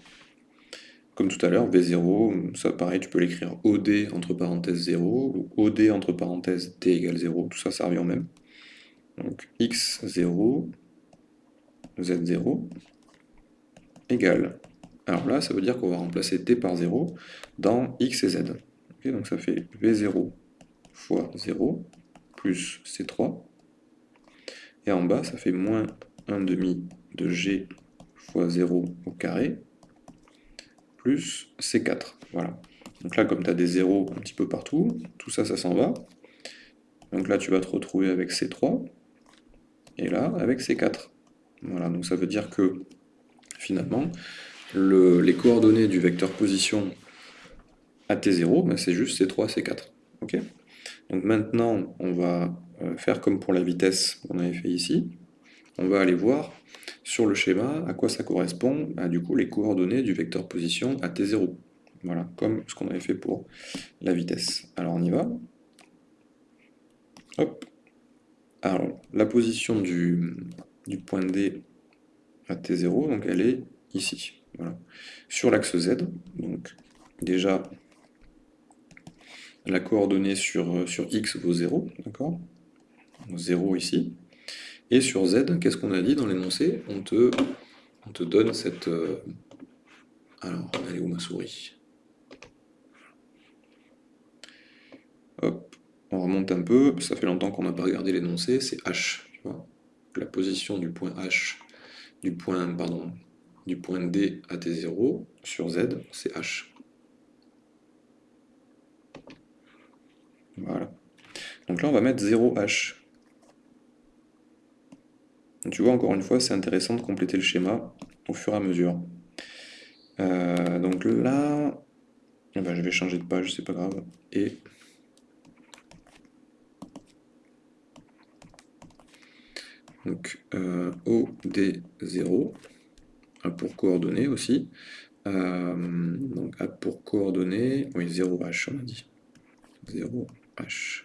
Comme tout à l'heure, V0, ça pareil, tu peux l'écrire OD entre parenthèses 0, ou OD entre parenthèses t égale 0, tout ça, ça revient au même. Donc x0, z0 égale. Alors là, ça veut dire qu'on va remplacer t par 0 dans x et z. donc ça fait v0 fois 0 plus c3. Et en bas, ça fait moins 1 demi de g fois 0 au carré plus c4. Voilà. Donc là, comme tu as des zéros un petit peu partout, tout ça, ça s'en va. Donc là, tu vas te retrouver avec C3 et là avec C4. Voilà, donc ça veut dire que finalement, les coordonnées du vecteur position à T0, ben, c'est juste C3, C4. ok? Donc maintenant, on va faire comme pour la vitesse qu'on avait fait ici. On va aller voir sur le schéma à quoi ça correspond, à, du coup les coordonnées du vecteur position à T0. Voilà, comme ce qu'on avait fait pour la vitesse. Alors on y va. Hop, alors, la position du, point D à T0, donc elle est ici. Sur l'axe Z, donc déjà la coordonnée sur, sur X vaut 0, d'accord? 0 ici. Et sur Z, qu'est-ce qu'on a dit dans l'énoncé? On te, on te donne cette... Euh, alors, elle est où ma souris? Hop, on remonte un peu, ça fait longtemps qu'on n'a pas regardé l'énoncé, c'est H, La position du point H, du point, pardon, du point D à T0 sur Z, c'est H. Voilà. Donc là, on va mettre 0H. Tu vois, encore une fois, c'est intéressant de compléter le schéma au fur et à mesure. Euh, donc là, eh ben, je vais changer de page, c'est pas grave. Et Donc euh, OD0 a pour coordonnées aussi. Euh, donc A pour coordonnées, oui 0H on a dit. 0H.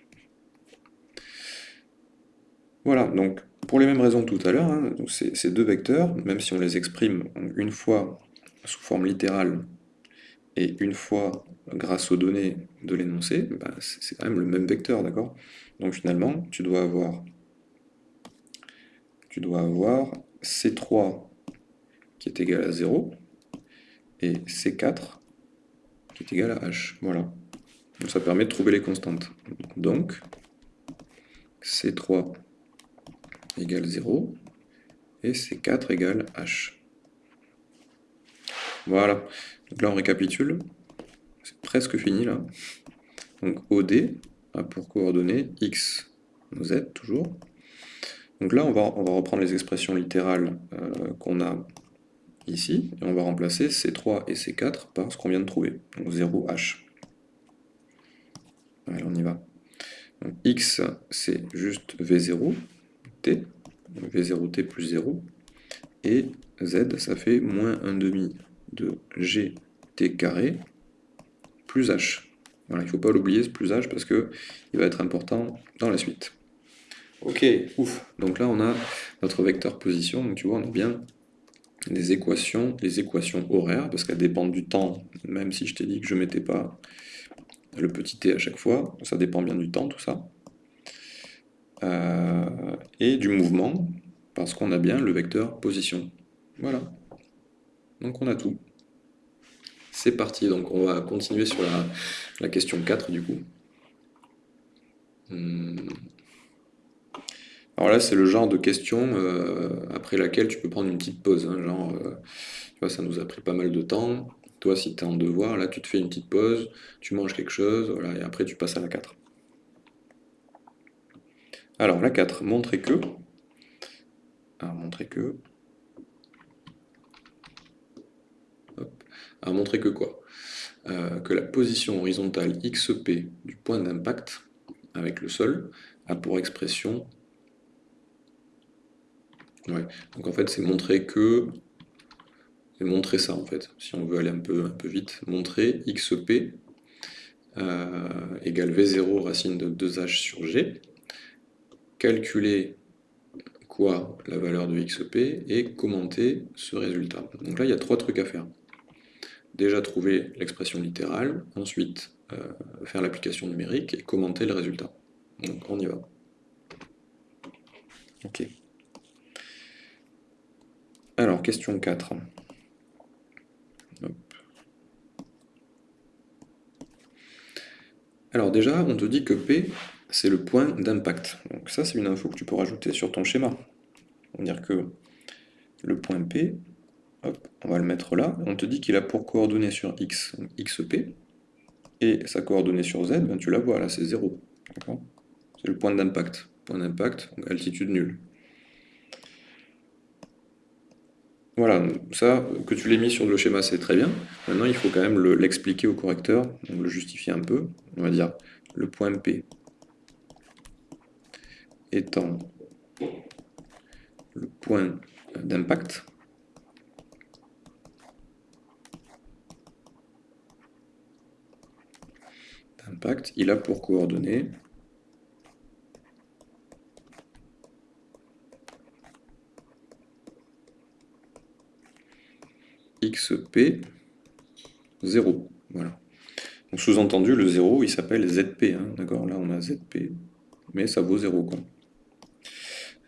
Voilà, donc pour les mêmes raisons que tout à l'heure, hein, ces deux vecteurs, même si on les exprime une fois sous forme littérale et une fois grâce aux données de l'énoncé, bah, c'est quand même le même vecteur, d'accord? Donc finalement, tu dois avoir tu dois avoir C3 qui est égal à 0 et C4 qui est égal à H. Voilà. Donc ça permet de trouver les constantes. Donc, C3 égale 0 et C4 égale H. Voilà. Donc là, on récapitule. C'est presque fini, là. Donc, OD a pour coordonnées X, Z, toujours, donc là, on va, on va reprendre les expressions littérales euh, qu'on a ici, et on va remplacer C3 et C4 par ce qu'on vient de trouver, donc 0H. Allez, on y va. Donc X, c'est juste V0, T, V0T plus 0, et Z, ça fait moins 1 demi de GT carré plus H. Voilà, il ne faut pas l'oublier ce plus H parce qu'il va être important dans la suite. Ok, ouf. Donc là, on a notre vecteur position. Donc tu vois, on a bien équations, les équations horaires, parce qu'elles dépendent du temps, même si je t'ai dit que je ne mettais pas le petit t à chaque fois, ça dépend bien du temps, tout ça. Euh, et du mouvement, parce qu'on a bien le vecteur position. Voilà. Donc on a tout. C'est parti, donc on va continuer sur la, question 4 du coup. Hmm. Alors là, c'est le genre de question euh, après laquelle tu peux prendre une petite pause. Hein, genre, euh, tu vois, ça nous a pris pas mal de temps. Toi, si tu es en devoir, là, tu te fais une petite pause, tu manges quelque chose, voilà, et après, tu passes à la 4. Alors, la 4, montrer que. Alors, montrer que. Hop. Alors, montrer que quoi? Euh, Que la position horizontale XP du point d'impact avec le sol a pour expression donc en fait, c'est montrer que... C'est montrer ça, en fait, si on veut aller un peu, un peu vite. Montrer xp euh, égale v0 racine de 2h sur g. Calculer quoi la valeur de xp et commenter ce résultat. Donc là, il y a trois trucs à faire. Déjà trouver l'expression littérale, ensuite euh, faire l'application numérique et commenter le résultat. Donc on y va. Ok. Alors, question 4. Alors déjà, on te dit que P, c'est le point d'impact. Donc ça, c'est une info que tu peux rajouter sur ton schéma. On va dire que le point P, on va le mettre là, on te dit qu'il a pour coordonnée sur X, XP, et sa coordonnée sur Z, ben, tu la vois, là c'est 0. C'est le point d'impact. Point d'impact, altitude nulle. Voilà, ça, que tu l'aies mis sur le schéma, c'est très bien. Maintenant, il faut quand même l'expliquer au correcteur, donc le justifier un peu. On va dire le point P étant le point d'impact. D'impact, il a pour coordonnées xp 0. Voilà. Donc sous-entendu, le 0, il s'appelle zp. Hein, D'accord? Là, on a zp, mais ça vaut 0. Quoi.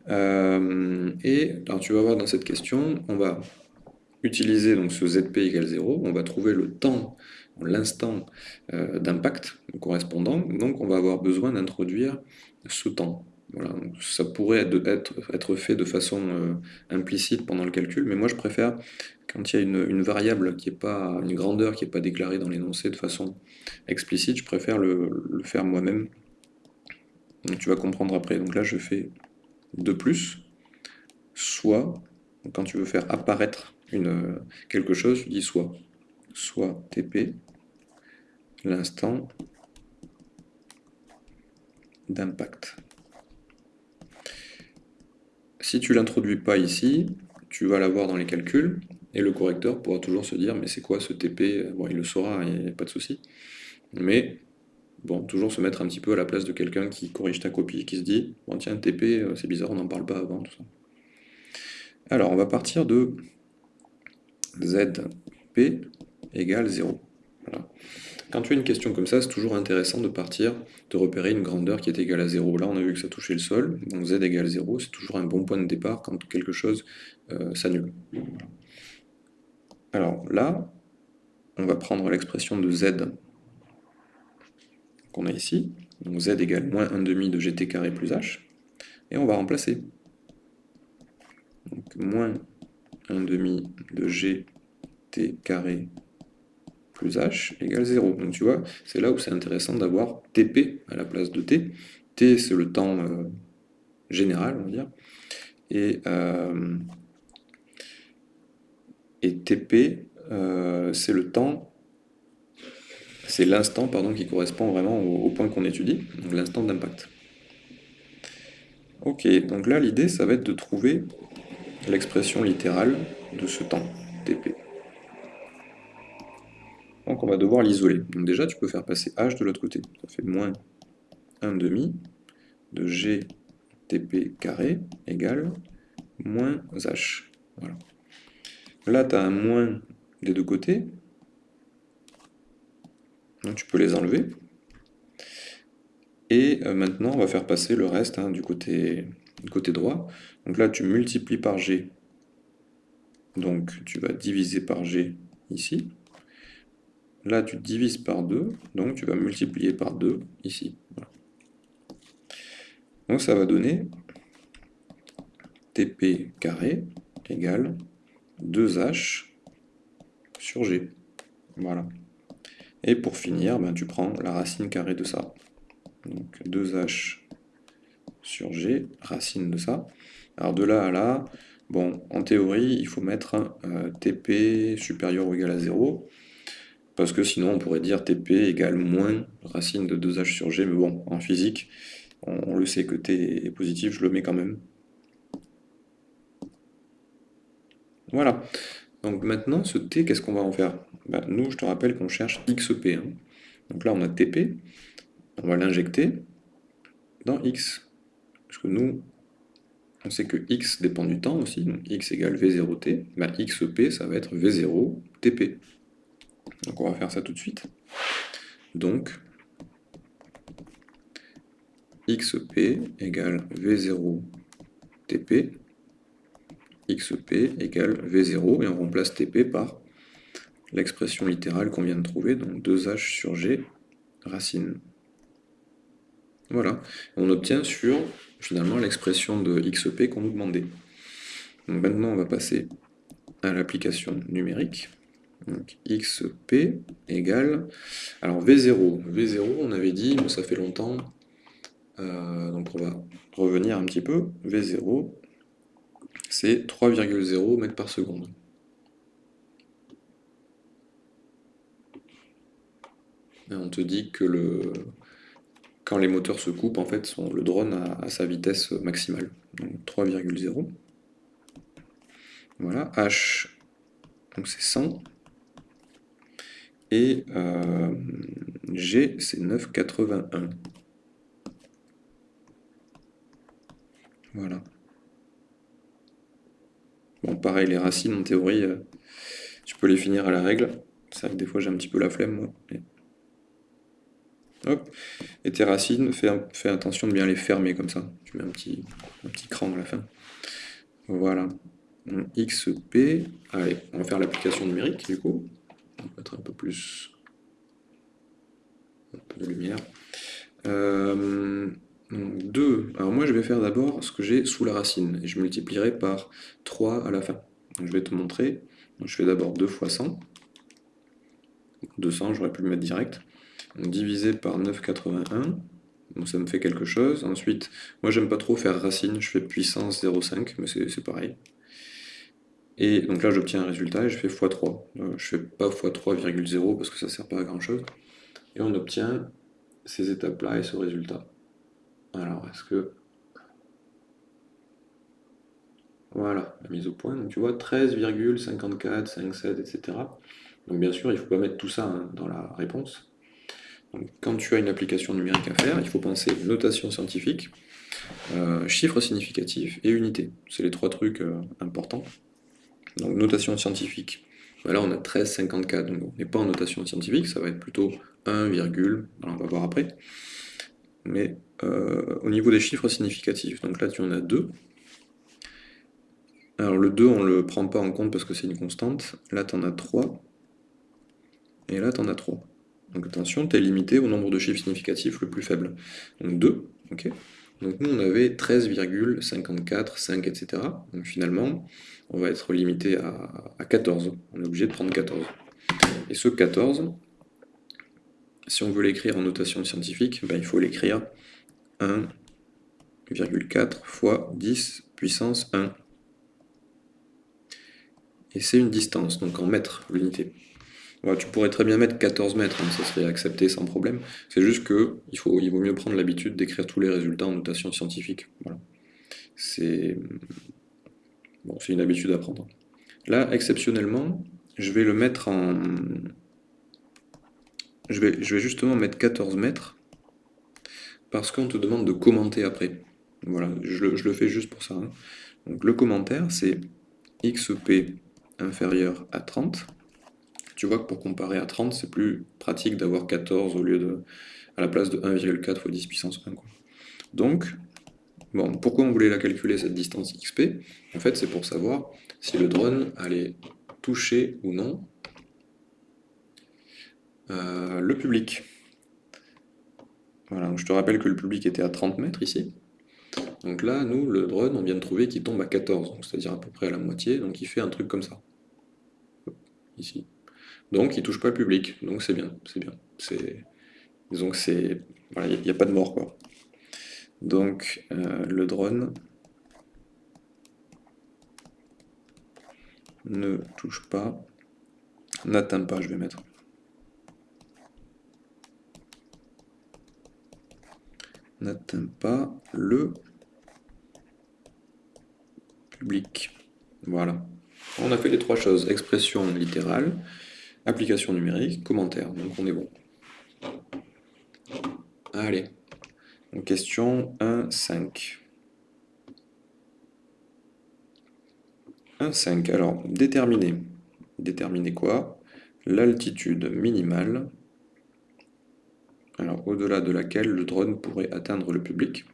Euh, et alors tu vas voir dans cette question, on va utiliser donc ce zp égale 0, on va trouver le temps, l'instant euh, d'impact correspondant, donc on va avoir besoin d'introduire ce temps. Voilà, ça pourrait être, fait de façon euh, implicite pendant le calcul, mais moi je préfère quand il y a une, variable qui est pas, une grandeur qui n'est pas déclarée dans l'énoncé de façon explicite, je préfère le, faire moi-même. Donc tu vas comprendre après. Donc là je fais de plus, soit, quand tu veux faire apparaître une, quelque chose, tu dis soit, soit TP, l'instant d'impact. Si tu l'introduis pas ici, tu vas l'avoir dans les calculs, et le correcteur pourra toujours se dire, mais c'est quoi ce TP Bon, il le saura, il n'y a pas de souci. Mais, bon, toujours se mettre un petit peu à la place de quelqu'un qui corrige ta copie, qui se dit, bon tiens, TP, euh, c'est bizarre, on n'en parle pas avant, tout ça. Alors, on va partir de ZP égale 0. Voilà. Quand tu as une question comme ça, c'est toujours intéressant de partir, de repérer une grandeur qui est égale à 0. Là, on a vu que ça touchait le sol, donc z égale 0, c'est toujours un bon point de départ quand quelque chose euh, s'annule. Alors là, on va prendre l'expression de z qu'on a ici, donc z égale moins 1 demi de gt carré plus h, et on va remplacer. Donc moins 1 demi de gt carré plus h égale 0. Donc tu vois, c'est là où c'est intéressant d'avoir tp à la place de t. t c'est le temps euh, général, on va dire, et, euh, et tp euh, c'est le temps, c'est l'instant qui correspond vraiment au, point qu'on étudie, donc l'instant d'impact. Ok, donc là l'idée ça va être de trouver l'expression littérale de ce temps, tp. Donc on va devoir l'isoler. Donc déjà, tu peux faire passer h de l'autre côté. Ça fait moins 1 demi de gt TP carré égale moins H. Voilà. Là, tu as un moins des deux côtés. Donc tu peux les enlever. Et euh, maintenant, on va faire passer le reste hein, du, côté, du côté droit. Donc là, tu multiplies par G. Donc tu vas diviser par G ici. Là, tu divises par 2, donc tu vas multiplier par 2 ici. Donc ça va donner TP carré égale 2H sur G. Voilà. Et pour finir, ben, tu prends la racine carrée de ça. Donc 2H sur G, racine de ça. Alors de là à là, bon, en théorie, il faut mettre euh, TP supérieur ou égal à 0 parce que sinon on pourrait dire TP égale moins racine de 2h sur G, mais bon, en physique, on, le sait que T est positif, je le mets quand même. Voilà. Donc maintenant, ce T, qu'est-ce qu'on va en faire? Ben, Nous, je te rappelle qu'on cherche XP. Hein. Donc là, on a TP, on va l'injecter dans X. Parce que nous, on sait que X dépend du temps aussi, donc X égale V0T, ben, XP, ça va être V0 TP. Donc on va faire ça tout de suite. Donc, xp égale v0 tp, xp égale v0, et on remplace tp par l'expression littérale qu'on vient de trouver, donc 2h sur g racine. Voilà, on obtient sur finalement l'expression de xp qu'on nous demandait. Maintenant on va passer à l'application numérique. Donc xp égale... Alors v0, v0 on avait dit, mais ça fait longtemps, euh, donc on va revenir un petit peu, v0 c'est 3,0 mètres par seconde. On te dit que le, quand les moteurs se coupent, en fait, le drone a, sa vitesse maximale. Donc 3,0. Voilà, h, donc c'est 100 et euh, G c'est 9,81. Voilà. Pareil, les racines, en théorie, euh, tu peux les finir à la règle. C'est vrai que des fois, j'ai un petit peu la flemme, moi. Et... Hop. Et tes racines, fais, fais, attention de bien les fermer comme ça. Tu mets un petit, un petit cran à la fin. Voilà. XP. Allez, on va faire l'application numérique, du coup on va mettre un peu plus de lumière. 2. Euh, alors moi je vais faire d'abord ce que j'ai sous la racine, et je multiplierai par 3 à la fin. Donc, je vais te montrer. je fais d'abord 2 fois 100. 200, j'aurais pu le mettre direct. divisé par 9,81. Bon, ça me fait quelque chose. Ensuite, moi j'aime pas trop faire racine, je fais puissance 0,5, mais c'est pareil. Et donc là, j'obtiens un résultat et je fais x3. Euh, je fais pas x3,0 parce que ça sert pas à grand chose. Et on obtient ces étapes-là et ce résultat. Alors, est-ce que... Voilà, la mise au point. Donc tu vois, 13,54, 57, etc. Donc bien sûr, il ne faut pas mettre tout ça hein, dans la réponse. Donc, quand tu as une application numérique à faire, il faut penser notation scientifique, euh, chiffres significatifs et unité. C'est les trois trucs euh, importants. Donc notation scientifique. Là on a 13,54, donc on n'est pas en notation scientifique, ça va être plutôt 1, on va voir après. Mais euh, au niveau des chiffres significatifs, donc là tu en as 2. Alors le 2 on ne le prend pas en compte parce que c'est une constante, là tu en as 3, et là tu en as 3. Donc attention, tu es limité au nombre de chiffres significatifs le plus faible. Donc 2, ok donc nous, on avait 13,54, 5, etc. Donc finalement, on va être limité à, 14. On est obligé de prendre 14. Et ce 14, si on veut l'écrire en notation scientifique, ben, il faut l'écrire 1,4 fois 10 puissance 1. Et c'est une distance, donc en mètres l'unité tu pourrais très bien mettre 14 mètres, hein, ça serait accepté sans problème. C'est juste que il, faut, il vaut mieux prendre l'habitude d'écrire tous les résultats en notation scientifique. C'est bon, une habitude à prendre. Là, exceptionnellement, je vais le mettre en... Je vais, justement mettre 14 mètres parce qu'on te demande de commenter après. Voilà, je le, fais juste pour ça. Hein. Donc le commentaire, c'est xp inférieur à 30. Tu vois que pour comparer à 30, c'est plus pratique d'avoir 14 au lieu de à la place de 1,4 fois 10 puissance 1. Donc, bon, pourquoi on voulait la calculer cette distance xp En fait, c'est pour savoir si le drone allait toucher ou non euh, le public. Voilà, je te rappelle que le public était à 30 mètres ici. Donc là, nous, le drone, on vient de trouver qu'il tombe à 14, c'est-à-dire à peu près à la moitié, donc il fait un truc comme ça. Ici. Donc il touche pas le public, donc c'est bien, c'est bien. C'est... Voilà, il n'y a, pas de mort, quoi. Donc euh, le drone ne touche pas, n'atteint pas, je vais mettre. N'atteint pas le public. Voilà. On a fait les trois choses, expression littérale, application numérique, commentaire. Donc on est bon. Allez. question 1.5. 1.5. Alors, déterminer. Déterminer quoi? L'altitude minimale, au-delà de laquelle le drone pourrait atteindre le public,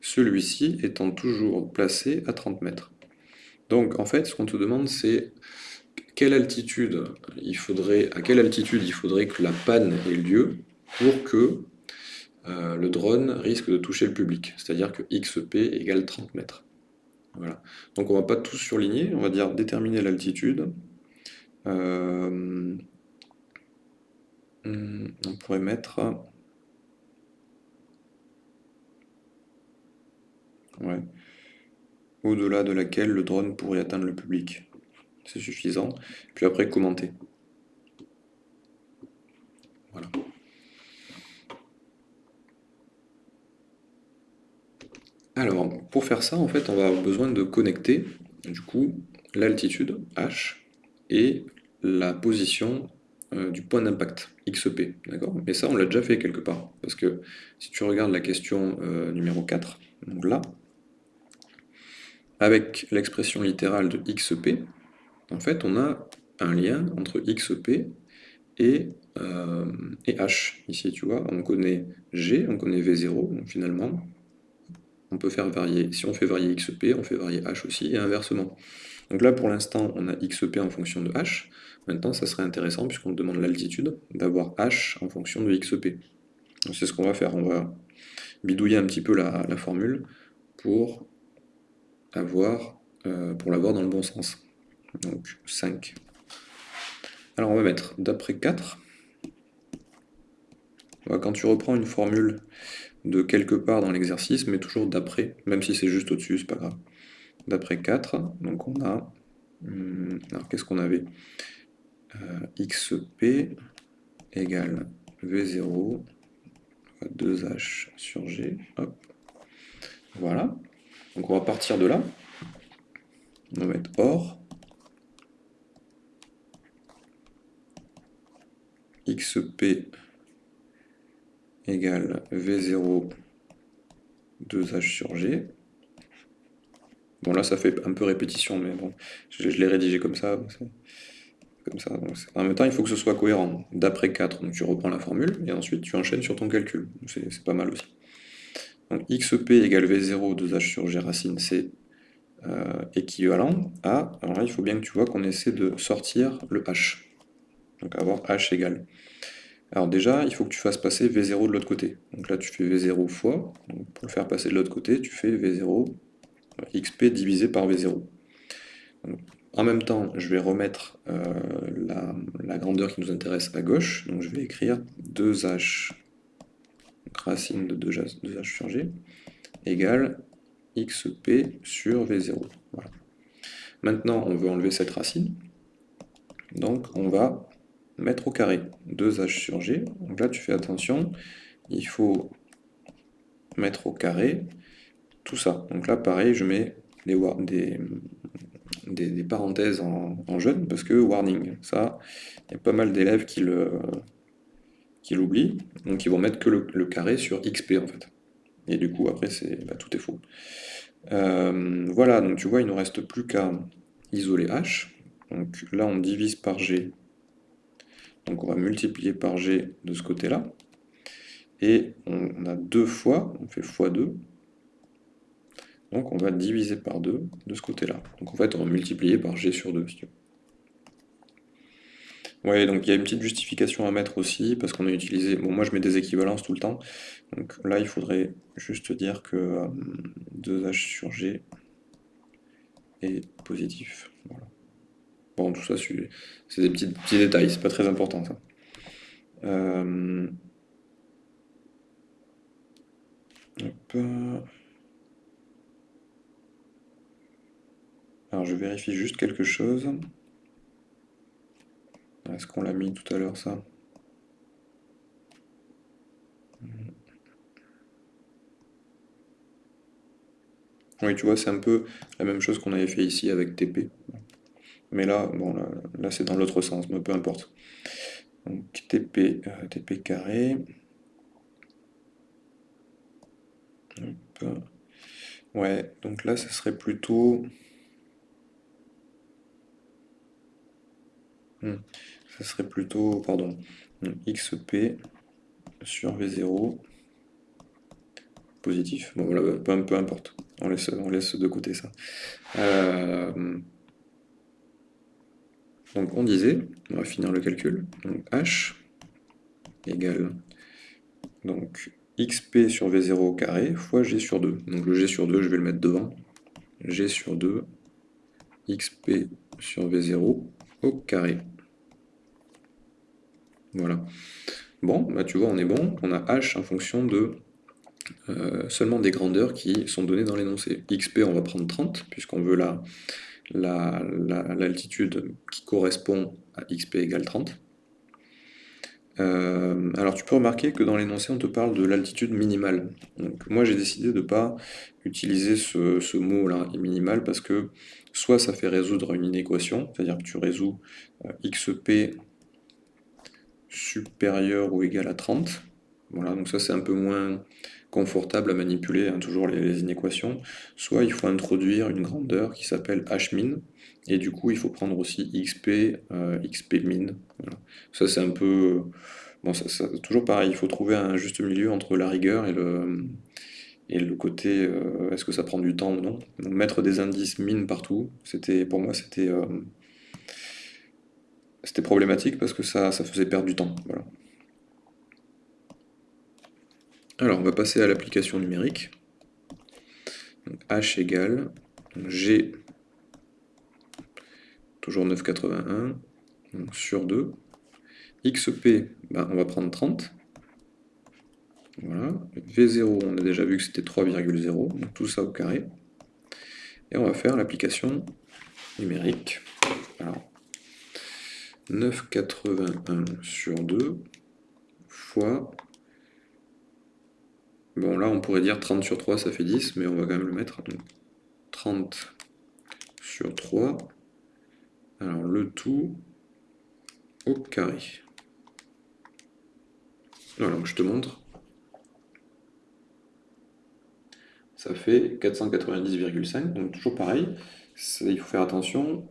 celui-ci étant toujours placé à 30 mètres. Donc en fait, ce qu'on te demande, c'est quelle altitude il faudrait, à quelle altitude il faudrait que la panne ait lieu pour que euh, le drone risque de toucher le public, c'est-à-dire que XP égale 30 mètres. Voilà. Donc on va pas tout surligner, on va dire déterminer l'altitude. Euh, hmm, on pourrait mettre... Au-delà de laquelle le drone pourrait atteindre le public. C'est suffisant. Puis après, commenter. Voilà. Alors, pour faire ça, en fait, on va avoir besoin de connecter, du coup, l'altitude, H, et la position euh, du point d'impact, XP, d'accord? Mais ça, on l'a déjà fait quelque part, parce que si tu regardes la question euh, numéro 4, donc là, avec l'expression littérale de xp, en fait, on a un lien entre xp et, euh, et h. Ici, tu vois, on connaît g, on connaît v0, donc finalement, on peut faire varier. Si on fait varier xp, on fait varier h aussi, et inversement. Donc là, pour l'instant, on a xp en fonction de h. Maintenant, ça serait intéressant, puisqu'on demande l'altitude, d'avoir h en fonction de xp. C'est ce qu'on va faire. On va bidouiller un petit peu la, la formule pour avoir, euh, pour l'avoir dans le bon sens. Donc 5. Alors on va mettre d'après 4. Quand tu reprends une formule de quelque part dans l'exercice, mais toujours d'après, même si c'est juste au-dessus, c'est pas grave. D'après 4, donc on a... Hmm, alors qu'est-ce qu'on avait? Euh, XP égale V0 2H sur G. Hop. Voilà. Donc on va partir de là. On va mettre OR. XP égale V0 2H sur G. Bon là ça fait un peu répétition, mais bon, je, l'ai rédigé comme ça. Comme ça. en même temps, il faut que ce soit cohérent. D'après 4, donc tu reprends la formule, et ensuite tu enchaînes sur ton calcul. C'est pas mal aussi. Donc xp égale v0 2h sur g racine, c'est euh, équivalent à... Alors là, il faut bien que tu vois qu'on essaie de sortir le h. Donc avoir h égale. Alors déjà, il faut que tu fasses passer v0 de l'autre côté. Donc là, tu fais v0 fois. pour le faire passer de l'autre côté, tu fais v0 euh, xp divisé par v0. en même temps, je vais remettre euh, la, la, grandeur qui nous intéresse à gauche. Donc je vais écrire 2h racine de 2h, sur g égale xp sur v0. Maintenant, on veut enlever cette racine. Donc, on va mettre au carré 2h sur g. Donc là, tu fais attention, il faut mettre au carré tout ça. Donc là, pareil, je mets des, parenthèses en, en, jaune, parce que warning, ça, il y a pas mal d'élèves qui le, qui l'oublient, donc ils vont mettre que le, carré sur xp en fait. et du coup après bah, tout est faux. Euh, voilà, donc tu vois, il ne nous reste plus qu'à isoler h. Donc là on divise par g, donc on va multiplier par g de ce côté-là, et on a deux fois, on fait x2, donc on va diviser par 2 de ce côté-là. Donc en fait, on va multiplier par g sur 2, si tu veux. Ouais, donc il y a une petite justification à mettre aussi, parce qu'on a utilisé... Bon, moi je mets des équivalences tout le temps, donc là il faudrait juste dire que 2h euh, sur g est positif. Bon, tout ça, c'est des petits, petits détails, c'est pas très important ça. Euh, alors je vérifie juste quelque chose. Est-ce qu'on l'a mis tout à l'heure ça Oui, tu vois, c'est un peu la même chose qu'on avait fait ici avec TP. Mais là, bon, là, c'est dans l'autre sens, mais peu importe. Donc TP, euh, TP carré. Ouais, donc là, ce serait plutôt... Hmm. Ça serait plutôt, pardon, XP sur V0 positif. Bon voilà, peu, peu importe. On laisse, on laisse de côté ça. Euh, donc on disait, on va finir le calcul, donc H égale donc XP sur V0 au carré fois G sur 2. Donc le G sur 2, je vais le mettre devant. G sur 2, XP sur V0 au carré. Voilà. Bon, bah tu vois, on est bon. On a h en fonction de euh, seulement des grandeurs qui sont données dans l'énoncé. xp, on va prendre 30, puisqu'on veut l'altitude la, qui correspond à xp égale 30. Euh, alors tu peux remarquer que dans l'énoncé on te parle de l'altitude minimale. Donc moi j'ai décidé de ne pas utiliser ce, mot là, minimal, parce que soit ça fait résoudre une inéquation, c'est-à-dire que tu résous euh, xp supérieur ou égal à 30. Voilà, donc ça c'est un peu moins confortable à manipuler, hein, toujours les, inéquations. Soit il faut introduire une grandeur qui s'appelle hmin, et du coup il faut prendre aussi xp, euh, xp min. Ça c'est un peu... Bon, ça, toujours pareil, il faut trouver un juste milieu entre la rigueur et le, et le côté euh, est-ce que ça prend du temps ou non. mettre des indices min partout, c'était pour moi c'était... Euh, c'était problématique parce que ça, faisait perdre du temps. Alors, on va passer à l'application numérique. H égale G, toujours 9,81, sur 2. XP, ben, on va prendre 30. Voilà. V0, on a déjà vu que c'était 3,0, donc tout ça au carré. Et on va faire l'application numérique. Alors, 9,81 sur 2 fois... Bon, là, on pourrait dire 30 sur 3, ça fait 10, mais on va quand même le mettre. 30 sur 3. Alors, le tout au carré. Voilà, je te montre. Ça fait 490,5, donc toujours pareil. il faut faire attention,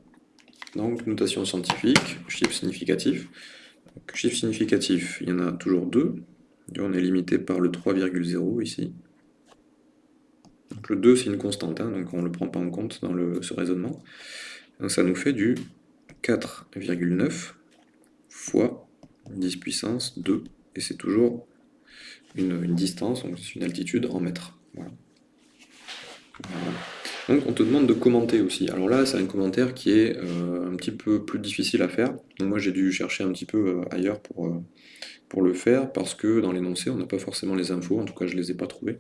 donc, notation scientifique, chiffre significatif. chiffre significatif, il y en a toujours deux. On est limité par le 3,0 ici. Donc le 2, c'est une constante, hein, donc on ne le prend pas en compte dans le, ce raisonnement. Donc ça nous fait du 4,9 fois 10 puissance 2. Et c'est toujours une, distance, donc c'est une altitude en mètres. Voilà. Donc on te demande de commenter aussi. Alors là, c'est un commentaire qui est euh, un petit peu plus difficile à faire. moi j'ai dû chercher un petit peu euh, ailleurs pour, euh, pour le faire, parce que dans l'énoncé, on n'a pas forcément les infos, en tout cas je ne les ai pas trouvées.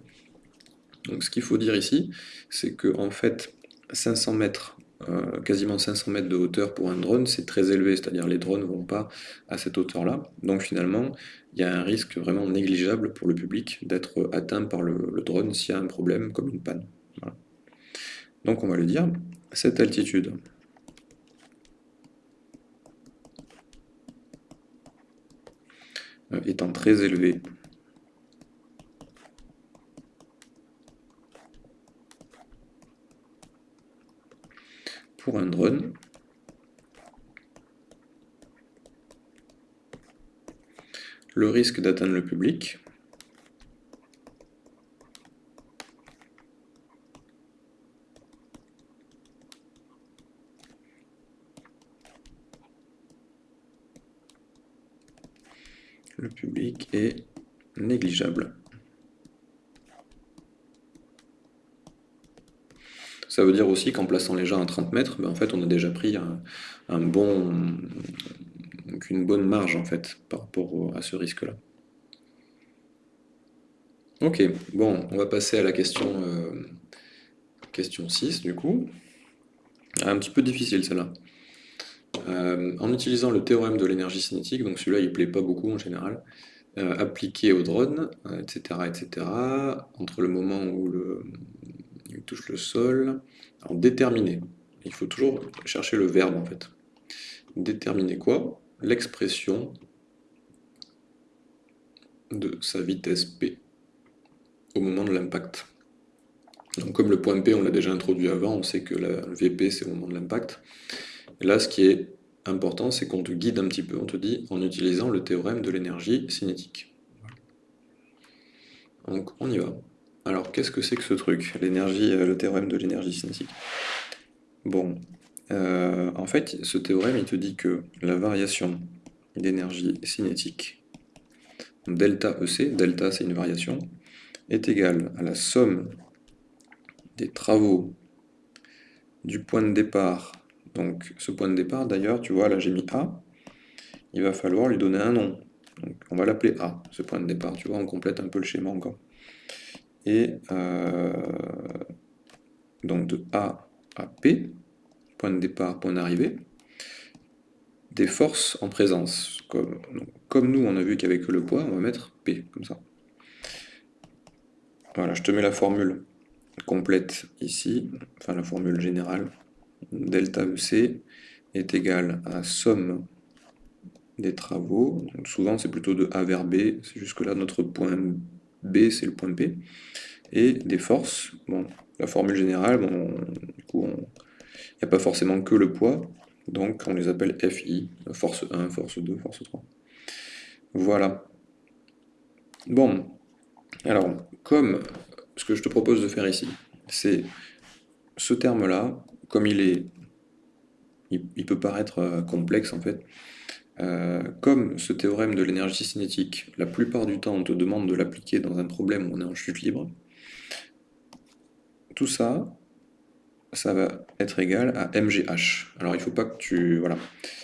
Donc ce qu'il faut dire ici, c'est que en fait, 500 mètres, quasiment 500 mètres de hauteur pour un drone, c'est très élevé, c'est-à-dire les drones ne vont pas à cette hauteur-là. Donc finalement, il y a un risque vraiment négligeable pour le public d'être atteint par le, drone s'il y a un problème comme une panne. Donc on va lui dire cette altitude. Euh, étant très élevée pour un drone. Le risque d'atteindre le public. Le public est négligeable. Ça veut dire aussi qu'en plaçant les gens à 30 mètres, ben, en fait, on a déjà pris une bonne marge en fait par rapport à ce risque-là. Ok, bon, on va passer à la question, euh, question 6 du coup. Un petit peu difficile celle-là. Euh, en utilisant le théorème de l'énergie cinétique, donc celui-là il plaît pas beaucoup en général, euh, appliqué au drone, etc., etc., entre le moment où il touche le sol. Alors, déterminer. Il faut toujours chercher le verbe, en fait. Déterminer quoi? L'expression de sa vitesse P au moment de l'impact. Donc, comme le point P, on l'a déjà introduit avant, on sait que le VP, c'est au moment de l'impact. Là, ce qui est important, c'est qu'on te guide un petit peu, on te dit, en utilisant le théorème de l'énergie cinétique. Donc, on y va. Alors, qu'est-ce que c'est que ce truc L'énergie, euh, le théorème de l'énergie cinétique? Bon, euh, en fait, ce théorème, il te dit que la variation d'énergie cinétique, delta EC, delta c'est une variation, est égale à la somme des travaux du point de départ. Donc, ce point de départ, d'ailleurs, tu vois, là j'ai mis A, il va falloir lui donner un nom. On va l'appeler A, ce point de départ. Tu vois, on complète un peu le schéma encore et euh, donc de A à P, point de départ, point d'arrivée, des forces en présence. Comme, nous, on a vu qu'il le poids, on va mettre P, comme ça. Voilà, je te mets la formule complète ici, enfin la formule générale. Delta EC est égal à somme des travaux. Souvent, c'est plutôt de A vers B. C'est jusque-là notre point B, c'est le point P. Et des forces, bon, la formule générale, bon, du coup, il n'y a pas forcément que le poids, donc on les appelle FI, force 1, force 2, force 3. Voilà. Bon, alors, comme ce que je te propose de faire ici, c'est ce terme-là, comme il est, il, peut paraître euh, complexe en fait, euh, comme ce théorème de l'énergie cinétique, la plupart du temps on te demande de l'appliquer dans un problème où on est en chute libre, tout ça, ça va être égal à MGH. Alors il faut pas que tu... Voilà,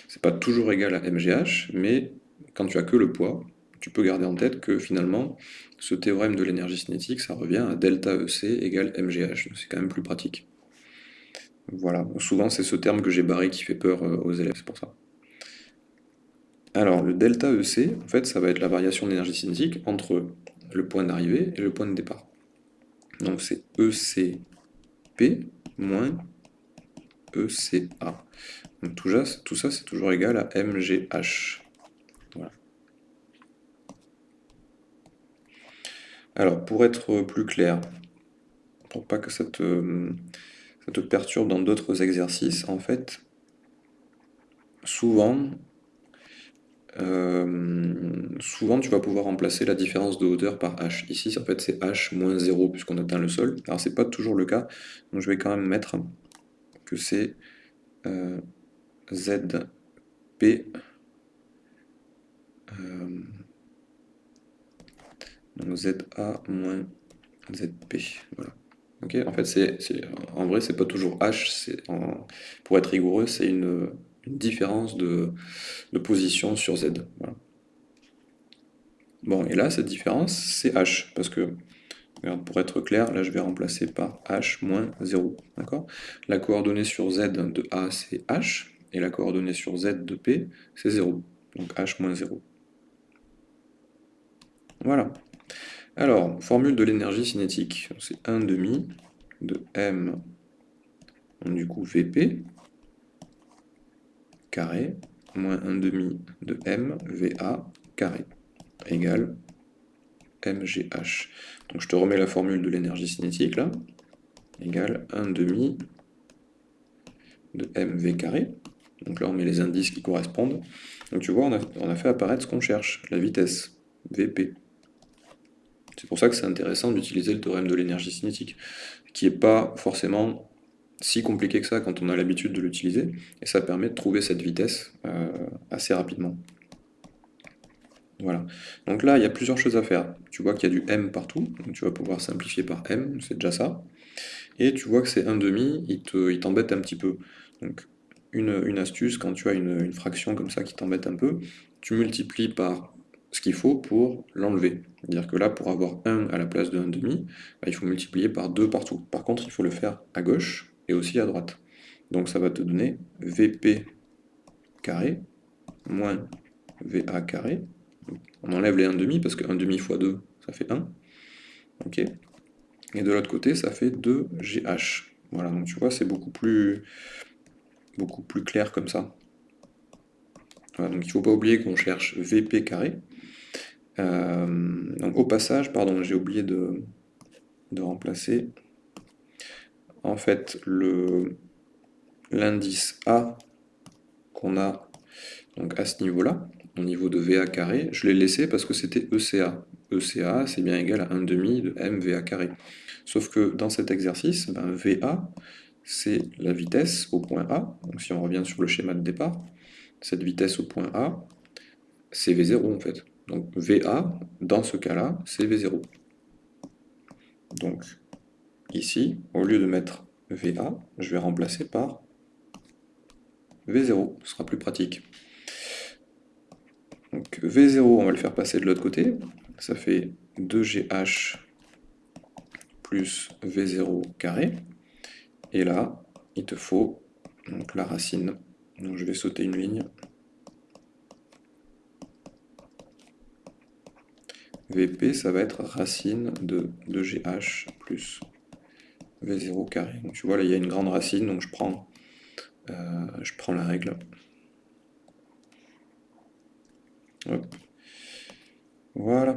c'est pas toujours égal à MGH, mais quand tu as que le poids, tu peux garder en tête que finalement, ce théorème de l'énergie cinétique, ça revient à delta EC égale MGH. C'est quand même plus pratique. Voilà, souvent c'est ce terme que j'ai barré qui fait peur euh, aux élèves, c'est pour ça. Alors, le delta EC, en fait, ça va être la variation d'énergie cinétique entre le point d'arrivée et le point de départ. Donc c'est ECP moins ECA. Tout ça, tout ça c'est toujours égal à MGH. Voilà. Alors, pour être plus clair, pour pas que ça te, ça te perturbe dans d'autres exercices, en fait, souvent, euh, souvent, tu vas pouvoir remplacer la différence de hauteur par h. Ici, en fait, c'est h moins 0 puisqu'on atteint le sol. Alors, c'est pas toujours le cas, donc je vais quand même mettre que c'est euh, zp euh, donc za moins zp. Voilà. En fait, c'est en vrai, c'est pas toujours h. pour être rigoureux, c'est une une différence de, position sur Z. Bon, et là, cette différence, c'est H, parce que, pour être clair, là, je vais remplacer par H moins 0, d'accord? La coordonnée sur Z de A, c'est H, et la coordonnée sur Z de P, c'est 0, donc H moins 0. Voilà. Alors, formule de l'énergie cinétique, c'est 1 demi de M, du coup VP, carré moins 1 demi de m va carré égale mgh. Donc je te remets la formule de l'énergie cinétique là, égale 1 demi de mv carré. Donc là, on met les indices qui correspondent. Donc tu vois, on a, on a fait apparaître ce qu'on cherche, la vitesse, vp. C'est pour ça que c'est intéressant d'utiliser le théorème de l'énergie cinétique, qui n'est pas forcément si compliqué que ça quand on a l'habitude de l'utiliser, et ça permet de trouver cette vitesse euh, assez rapidement. Voilà. Donc là, il y a plusieurs choses à faire. Tu vois qu'il y a du m partout, donc tu vas pouvoir simplifier par m, c'est déjà ça. Et tu vois que c'est 1,5, il t'embête un petit peu. Donc une, astuce, quand tu as une, fraction comme ça qui t'embête un peu, tu multiplies par ce qu'il faut pour l'enlever. C'est-à-dire que là, pour avoir 1 à la place de 1,5, bah, il faut multiplier par 2 partout. Par contre, il faut le faire à gauche et aussi à droite. Donc ça va te donner Vp carré moins Va carré. On enlève les 1,5 parce que 1,5 fois 2, ça fait 1. Ok. Et de l'autre côté, ça fait 2GH. Voilà, donc tu vois, c'est beaucoup plus, beaucoup plus clair comme ça. donc il ne faut pas oublier qu'on cherche Vp carré. Euh, donc au passage, pardon, j'ai oublié de, de remplacer en fait l'indice A qu'on a donc à ce niveau-là, au niveau de VA carré, je l'ai laissé parce que c'était ECA. ECA, c'est bien égal à 1 demi de MVA carré. Sauf que dans cet exercice, ben, VA, c'est la vitesse au point A. Donc si on revient sur le schéma de départ, cette vitesse au point A, c'est V0 en fait. Donc VA, dans ce cas-là, c'est V0. Donc ici, au lieu de mettre VA, je vais remplacer par V0, ce sera plus pratique. Donc V0, on va le faire passer de l'autre côté, ça fait 2GH plus V0 carré, et là, il te faut donc, la racine, donc je vais sauter une ligne, VP, ça va être racine de 2GH plus V0 carré. Donc tu vois, là, il y a une grande racine, donc je prends, euh, la règle. Voilà.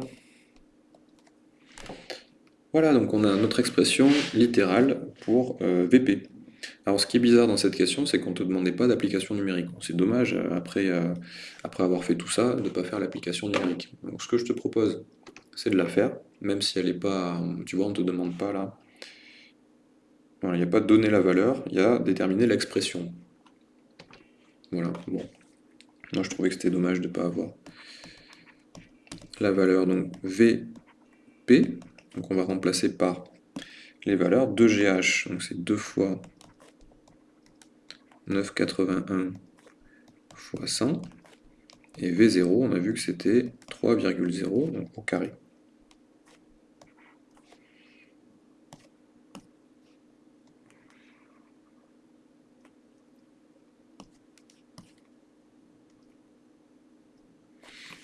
Voilà, donc on a notre expression littérale pour euh, VP. Alors ce qui est bizarre dans cette question, c'est qu'on ne te demandait pas d'application numérique. C'est dommage, euh, après, après avoir fait tout ça, de ne pas faire l'application numérique. Donc ce que je te propose, c'est de la faire, même si elle n'est pas... Tu vois, on ne te demande pas là il n'y a pas donner la valeur, il y a déterminer l'expression. Voilà, bon. Moi je trouvais que c'était dommage de ne pas avoir la valeur, donc VP, donc on va remplacer par les valeurs 2GH, donc c'est 2 fois 981 fois 100, et V0, on a vu que c'était 3,0, donc au carré.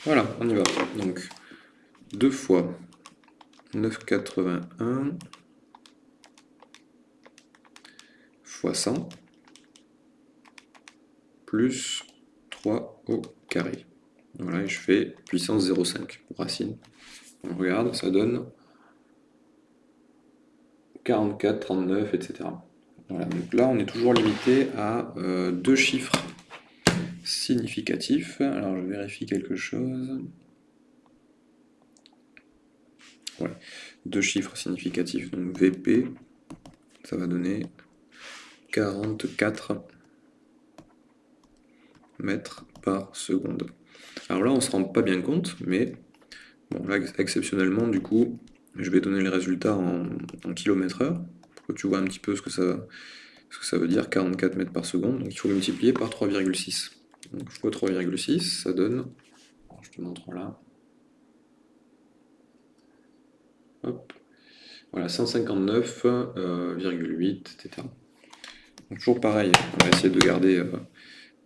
Voilà, on y va. Donc, 2 fois 9,81 fois 100 plus 3 au carré. Voilà, et je fais puissance 0,5 pour racine. On regarde, ça donne 44, 39, etc. Voilà, donc là, on est toujours limité à euh, deux chiffres significatif. Alors je vérifie quelque chose. Ouais. Deux chiffres significatifs. Donc VP, ça va donner 44 mètres par seconde. Alors là, on se rend pas bien compte, mais bon, là, exceptionnellement, du coup, je vais donner les résultats en, en kilomètres heure, pour que tu vois un petit peu ce que ça, ce que ça veut dire, 44 mètres par seconde. Donc il faut multiplier par 3,6. Donc fois 3,6, ça donne, je te montre là, hop, voilà, 159,8, etc. Donc toujours pareil, on va essayer de garder euh,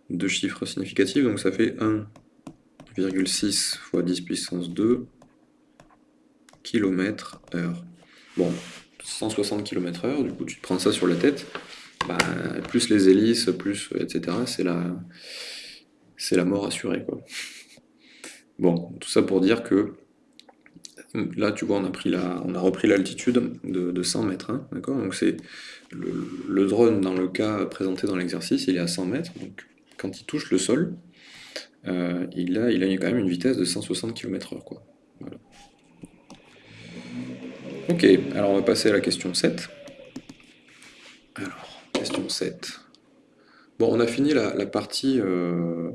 deux chiffres significatifs, donc ça fait 1,6 fois 10 puissance 2 km heure. Bon, 160 km heure, du coup tu te prends ça sur la tête, bah, plus les hélices, plus etc. C'est la, c'est la mort assurée. Quoi. Bon, tout ça pour dire que Là, tu vois, on a, pris on a repris l'altitude de, 100 mètres, hein, d'accord? Donc le, drone, dans le cas présenté dans l'exercice, il est à 100 mètres, donc quand il touche le sol, euh, il, a, il a quand même une vitesse de 160 km/h, quoi. Ok, alors on va passer à la question 7. Alors, question 7. Bon, on a fini la, partie euh,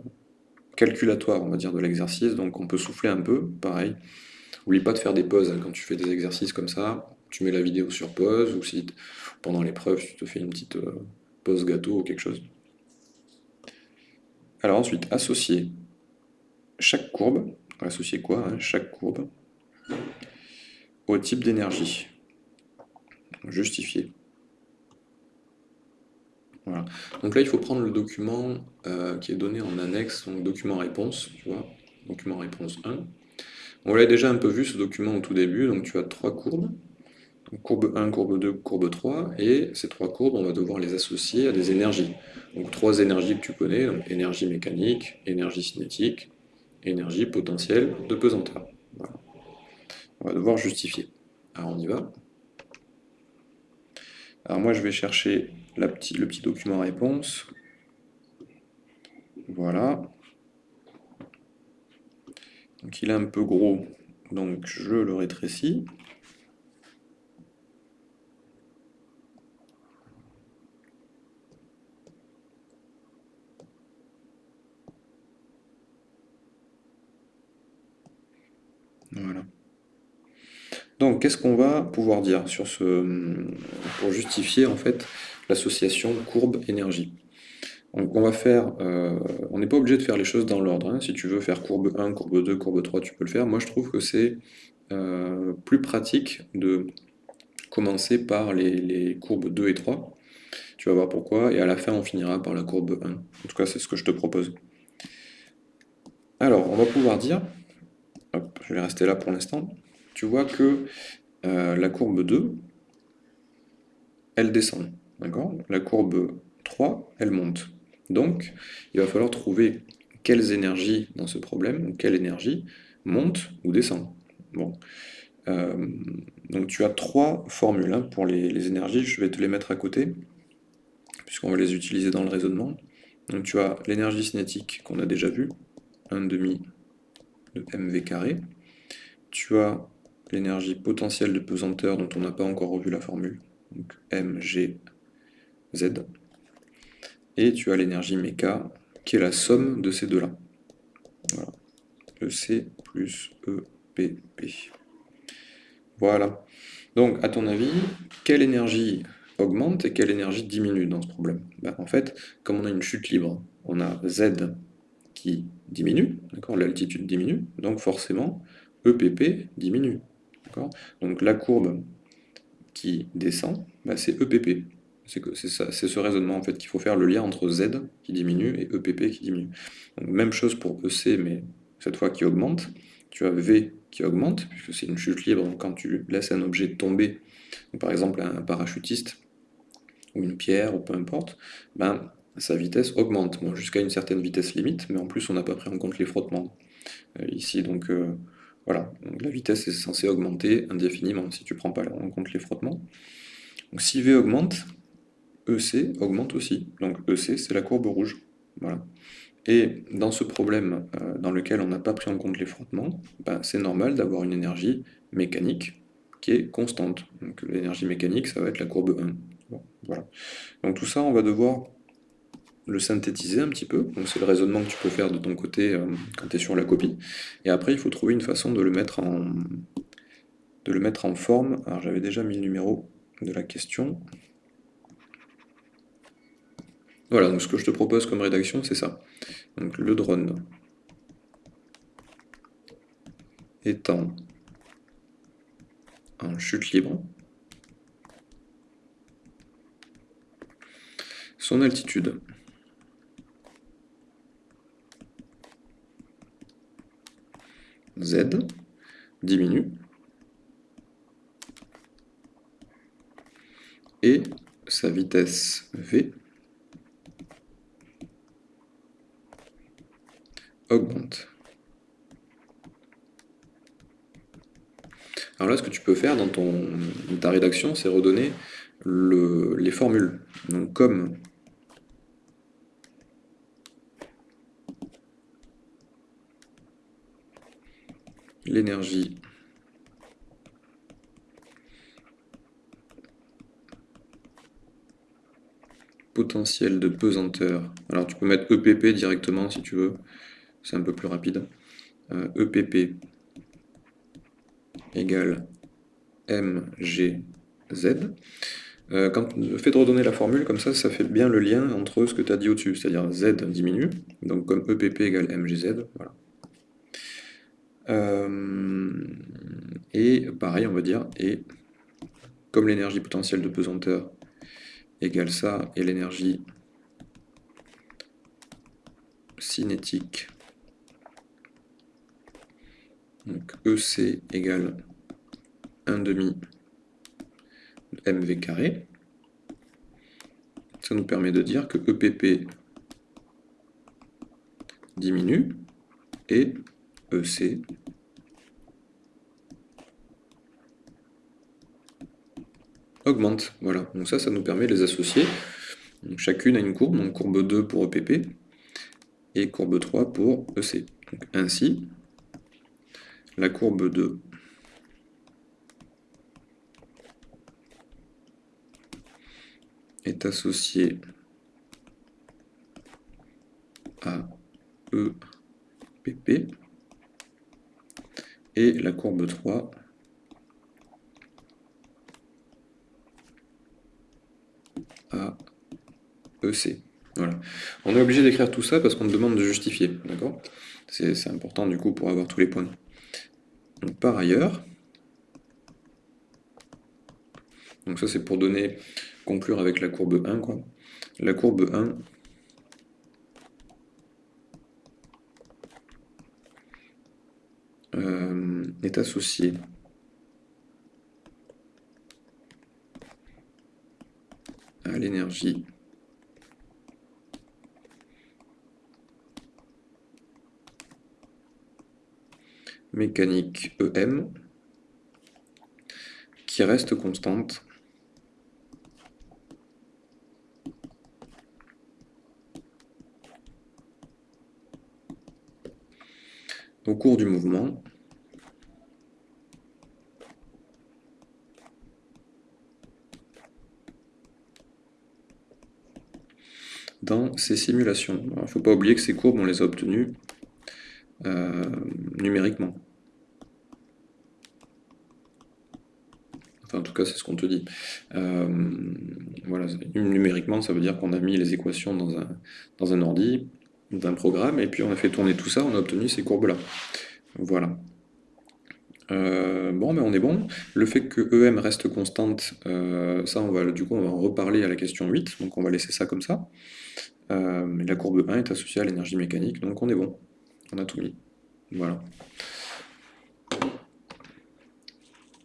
calculatoire, on va dire, de l'exercice, donc on peut souffler un peu, pareil. N'oublie pas de faire des pauses hein, quand tu fais des exercices comme ça. Tu mets la vidéo sur pause, ou si pendant l'épreuve, tu te fais une petite euh, pause gâteau ou quelque chose. Alors ensuite, associer chaque courbe, associer quoi hein, Chaque courbe au type d'énergie. Justifier. Voilà. Donc là, il faut prendre le document euh, qui est donné en annexe, donc document réponse, tu vois, document réponse 1. On l'a déjà un peu vu ce document au tout début, donc tu as trois courbes, courbe 1, courbe 2, courbe 3, et ces trois courbes, on va devoir les associer à des énergies. Donc trois énergies que tu connais, donc énergie mécanique, énergie cinétique, énergie potentielle de pesanteur. On va devoir justifier. Alors on y va. Alors moi je vais chercher le petit document réponse. Voilà. Donc il est un peu gros, donc je le rétrécis. Voilà. Donc, qu'est-ce qu'on va pouvoir dire sur ce, pour justifier en fait l'association courbe-énergie on va faire, euh, on n'est pas obligé de faire les choses dans l'ordre. Hein. Si tu veux faire courbe 1, courbe 2, courbe 3, tu peux le faire. Moi, je trouve que c'est euh, plus pratique de commencer par les, courbes 2 et 3. Tu vas voir pourquoi. Et à la fin, on finira par la courbe 1. En tout cas, c'est ce que je te propose. Alors, on va pouvoir dire, je vais rester là pour l'instant, tu vois que euh, la courbe 2, elle descend. La courbe 3, elle monte. Donc, il va falloir trouver quelles énergies dans ce problème, quelle énergie monte ou descend. Euh, donc tu as trois formules hein, pour les, énergies, je vais te les mettre à côté, puisqu'on va les utiliser dans le raisonnement. Donc tu as l'énergie cinétique qu'on a déjà vu, 1 demi de mv carré. Tu as l'énergie potentielle de pesanteur dont on n'a pas encore revu la formule, donc mgz et tu as l'énergie méca, qui est la somme de ces deux-là. Voilà. EC plus EPP. Voilà. Donc, à ton avis, quelle énergie augmente et quelle énergie diminue dans ce problème? Ben, En fait, comme on a une chute libre, on a Z qui diminue, l'altitude diminue, donc forcément, EPP diminue. Donc la courbe qui descend, ben, c'est EPP. C'est ce raisonnement en fait qu'il faut faire le lien entre Z qui diminue et EPP qui diminue. même chose pour EC, mais cette fois qui augmente. Tu as V qui augmente, puisque c'est une chute libre, donc quand tu laisses un objet tomber, par exemple un parachutiste, ou une pierre, ou peu importe, ben, sa vitesse augmente, jusqu'à une certaine vitesse limite, mais en plus on n'a pas pris en compte les frottements euh, ici, donc euh, voilà, la vitesse est censée augmenter indéfiniment si tu ne prends pas en compte les frottements. Donc si V augmente, EC augmente aussi. Donc EC, c'est la courbe rouge. Voilà. Et dans ce problème euh, dans lequel on n'a pas pris en compte les frottements, ben, c'est normal d'avoir une énergie mécanique qui est constante. Donc l'énergie mécanique, ça va être la courbe 1. voilà. Donc tout ça, on va devoir le synthétiser un petit peu. Donc c'est le raisonnement que tu peux faire de ton côté euh, quand tu es sur la copie. Et après, il faut trouver une façon de le mettre en, de le mettre en forme. Alors j'avais déjà mis le numéro de la question. Voilà, donc ce que je te propose comme rédaction, c'est ça. Donc le drone étant en chute libre, son altitude. Z diminue. Et sa vitesse V augmente. Alors là, ce que tu peux faire dans ton, ta rédaction, c'est redonner le, les formules. Donc comme l'énergie potentielle de pesanteur. Alors tu peux mettre EPP directement si tu veux, c'est un peu plus rapide. EPP euh, e égale MGZ. Euh, quand, le fait de redonner la formule comme ça, ça fait bien le lien entre ce que tu as dit au-dessus, c'est-à-dire Z diminue, donc comme EPP égale MGZ, voilà. Euh, et pareil, on va dire, et comme l'énergie potentielle de pesanteur égale ça, et l'énergie cinétique, donc EC égale 1 demi mv carré, ça nous permet de dire que EPP diminue et EC augmente. Voilà, donc ça, ça nous permet de les associer. chacune a une courbe, donc courbe 2 pour EPP et courbe 3 pour EC. ainsi, la courbe 2 est associée à EPP et la courbe 3 à EC. Voilà. On est obligé d'écrire tout ça parce qu'on demande de justifier, d'accord? C'est important du coup pour avoir tous les points. Par ailleurs, donc ça c'est pour donner, conclure avec la courbe 1, quoi. La courbe 1 euh, est associée à l'énergie mécanique EM qui reste constante au cours du mouvement dans ces simulations. Il ne faut pas oublier que ces courbes, on les a obtenues numériquement. Enfin, en tout cas, c'est ce qu'on te dit. Euh, numériquement, ça veut dire qu'on a mis les équations dans un, dans un ordi, d'un programme, et puis on a fait tourner tout ça, on a obtenu ces courbes-là. Voilà. Euh, bon, mais on est bon. Le fait que EM reste constante, ça, on va, du coup, on va en reparler à la question 8, donc on va laisser ça comme ça. la courbe 1 est associée à l'énergie mécanique, donc on est bon a tout mis. Voilà.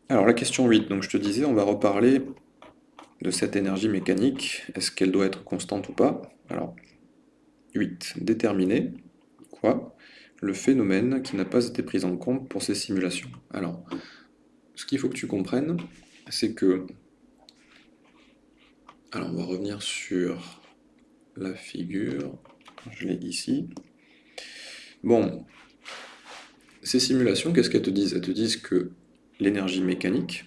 Alors la question 8, donc je te disais, on va reparler de cette énergie mécanique, est-ce qu'elle doit être constante ou pas? Alors, 8, déterminer, quoi Le phénomène qui n'a pas été pris en compte pour ces simulations. Alors, ce qu'il faut que tu comprennes, c'est que... Alors on va revenir sur la figure, je l'ai ici. Bon, ces simulations, qu'est-ce qu'elles te disent? Elles te disent que l'énergie mécanique,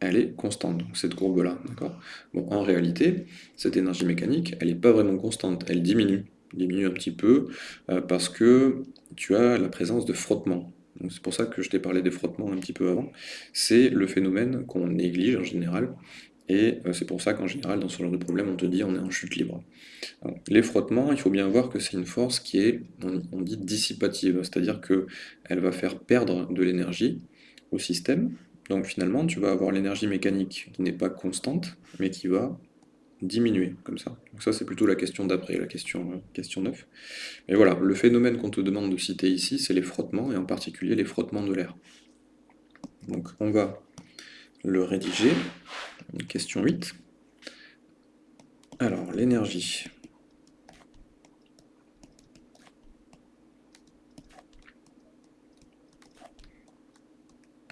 elle est constante, donc cette courbe-là, d'accord? En réalité, cette énergie mécanique, elle n'est pas vraiment constante, elle diminue, diminue un petit peu, euh, parce que tu as la présence de frottement. C'est pour ça que je t'ai parlé des frottements un petit peu avant. C'est le phénomène qu'on néglige en général, et euh, c'est pour ça qu'en général, dans ce genre de problème, on te dit on est en chute libre. les frottements, il faut bien voir que c'est une force qui est, on, dit, dissipative, c'est-à-dire qu'elle va faire perdre de l'énergie au système. Donc finalement, tu vas avoir l'énergie mécanique qui n'est pas constante, mais qui va diminuer, comme ça. Donc ça, c'est plutôt la question d'après, la question, euh, question 9. Mais voilà, le phénomène qu'on te demande de citer ici, c'est les frottements, et en particulier les frottements de l'air. Donc on va le rédiger. Question 8. Alors, l'énergie.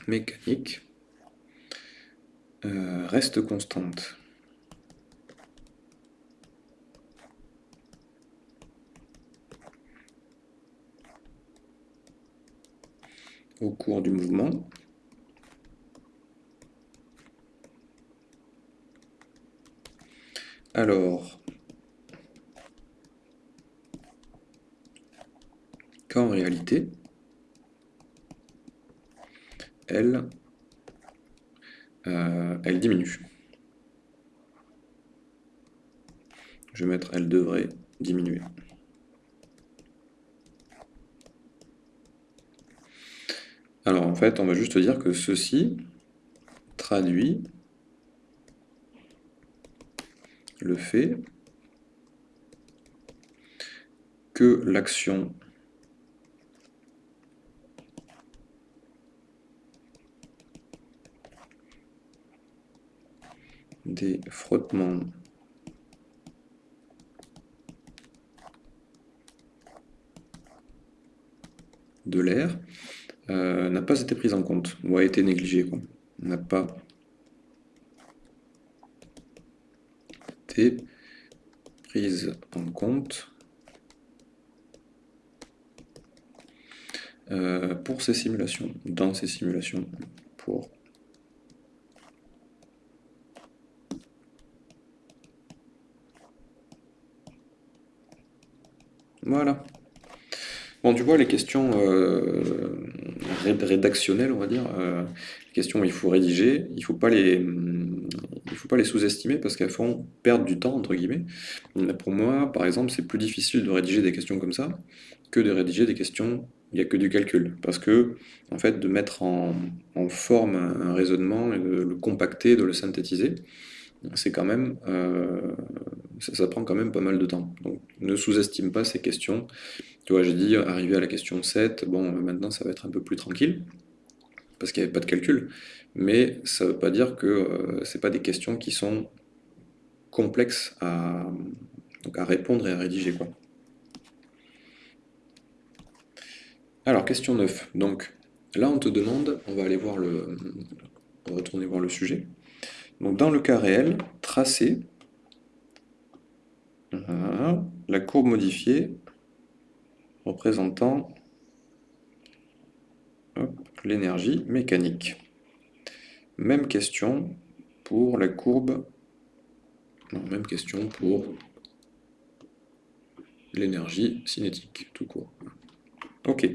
mécanique euh, reste constante. au cours du mouvement. Alors, qu'en réalité, elle, euh, elle diminue. Je vais mettre elle devrait diminuer. Alors en fait, on va juste dire que ceci traduit le fait que l'action des frottements de l'air euh, n'a pas été prise en compte, ou a été négligée. N'a pas prise en compte euh, pour ces simulations, dans ces simulations, pour Voilà. Bon, tu vois, les questions euh, rédactionnelles, on va dire, euh, les questions où il faut rédiger, il ne faut pas les, faut pas les sous-estimer parce qu'elles font perdre du temps, entre guillemets. Pour moi, par exemple, c'est plus difficile de rédiger des questions comme ça que de rédiger des questions il n'y a que du calcul. Parce que, en fait, de mettre en, forme un raisonnement, et de le compacter, de le synthétiser, c'est quand même, euh, ça, prend quand même pas mal de temps. Donc ne sous-estime pas ces questions. Tu vois, j'ai dit, arrivé à la question 7, bon, maintenant ça va être un peu plus tranquille, parce qu'il n'y avait pas de calcul, mais ça ne veut pas dire que euh, ce pas des questions qui sont complexes à, répondre et à rédiger. Alors, question 9. Donc, là, on te demande, on va aller voir le, retourner voir le sujet. Donc, dans le cas réel, tracer la courbe modifiée représentant l'énergie mécanique. Même question pour la courbe, même question pour l'énergie cinétique, tout court. Ok.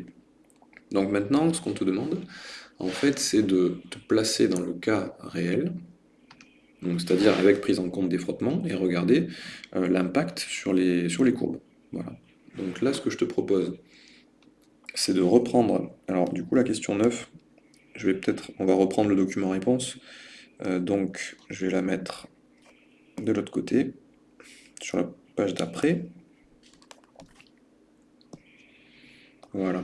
Donc maintenant, ce qu'on te demande, en fait, c'est de te placer dans le cas réel, c'est-à-dire avec prise en compte des frottements, et regarder euh, l'impact sur les, sur les courbes. Voilà. Donc là, ce que je te propose, c'est de reprendre, alors du coup la question 9, je vais peut-être, on va reprendre le document réponse, euh, donc je vais la mettre de l'autre côté, sur la page d'après. Voilà.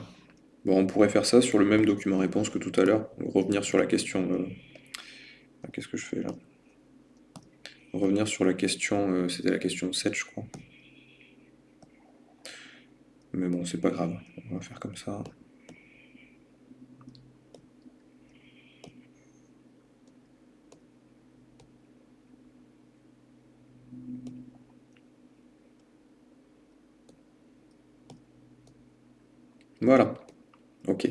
Bon, on pourrait faire ça sur le même document réponse que tout à l'heure, revenir sur la question... Euh, qu'est-ce que je fais là? Revenir sur la question, euh, c'était la question 7 je crois. Mais bon, c'est pas grave, on va faire comme ça. Voilà. Ok.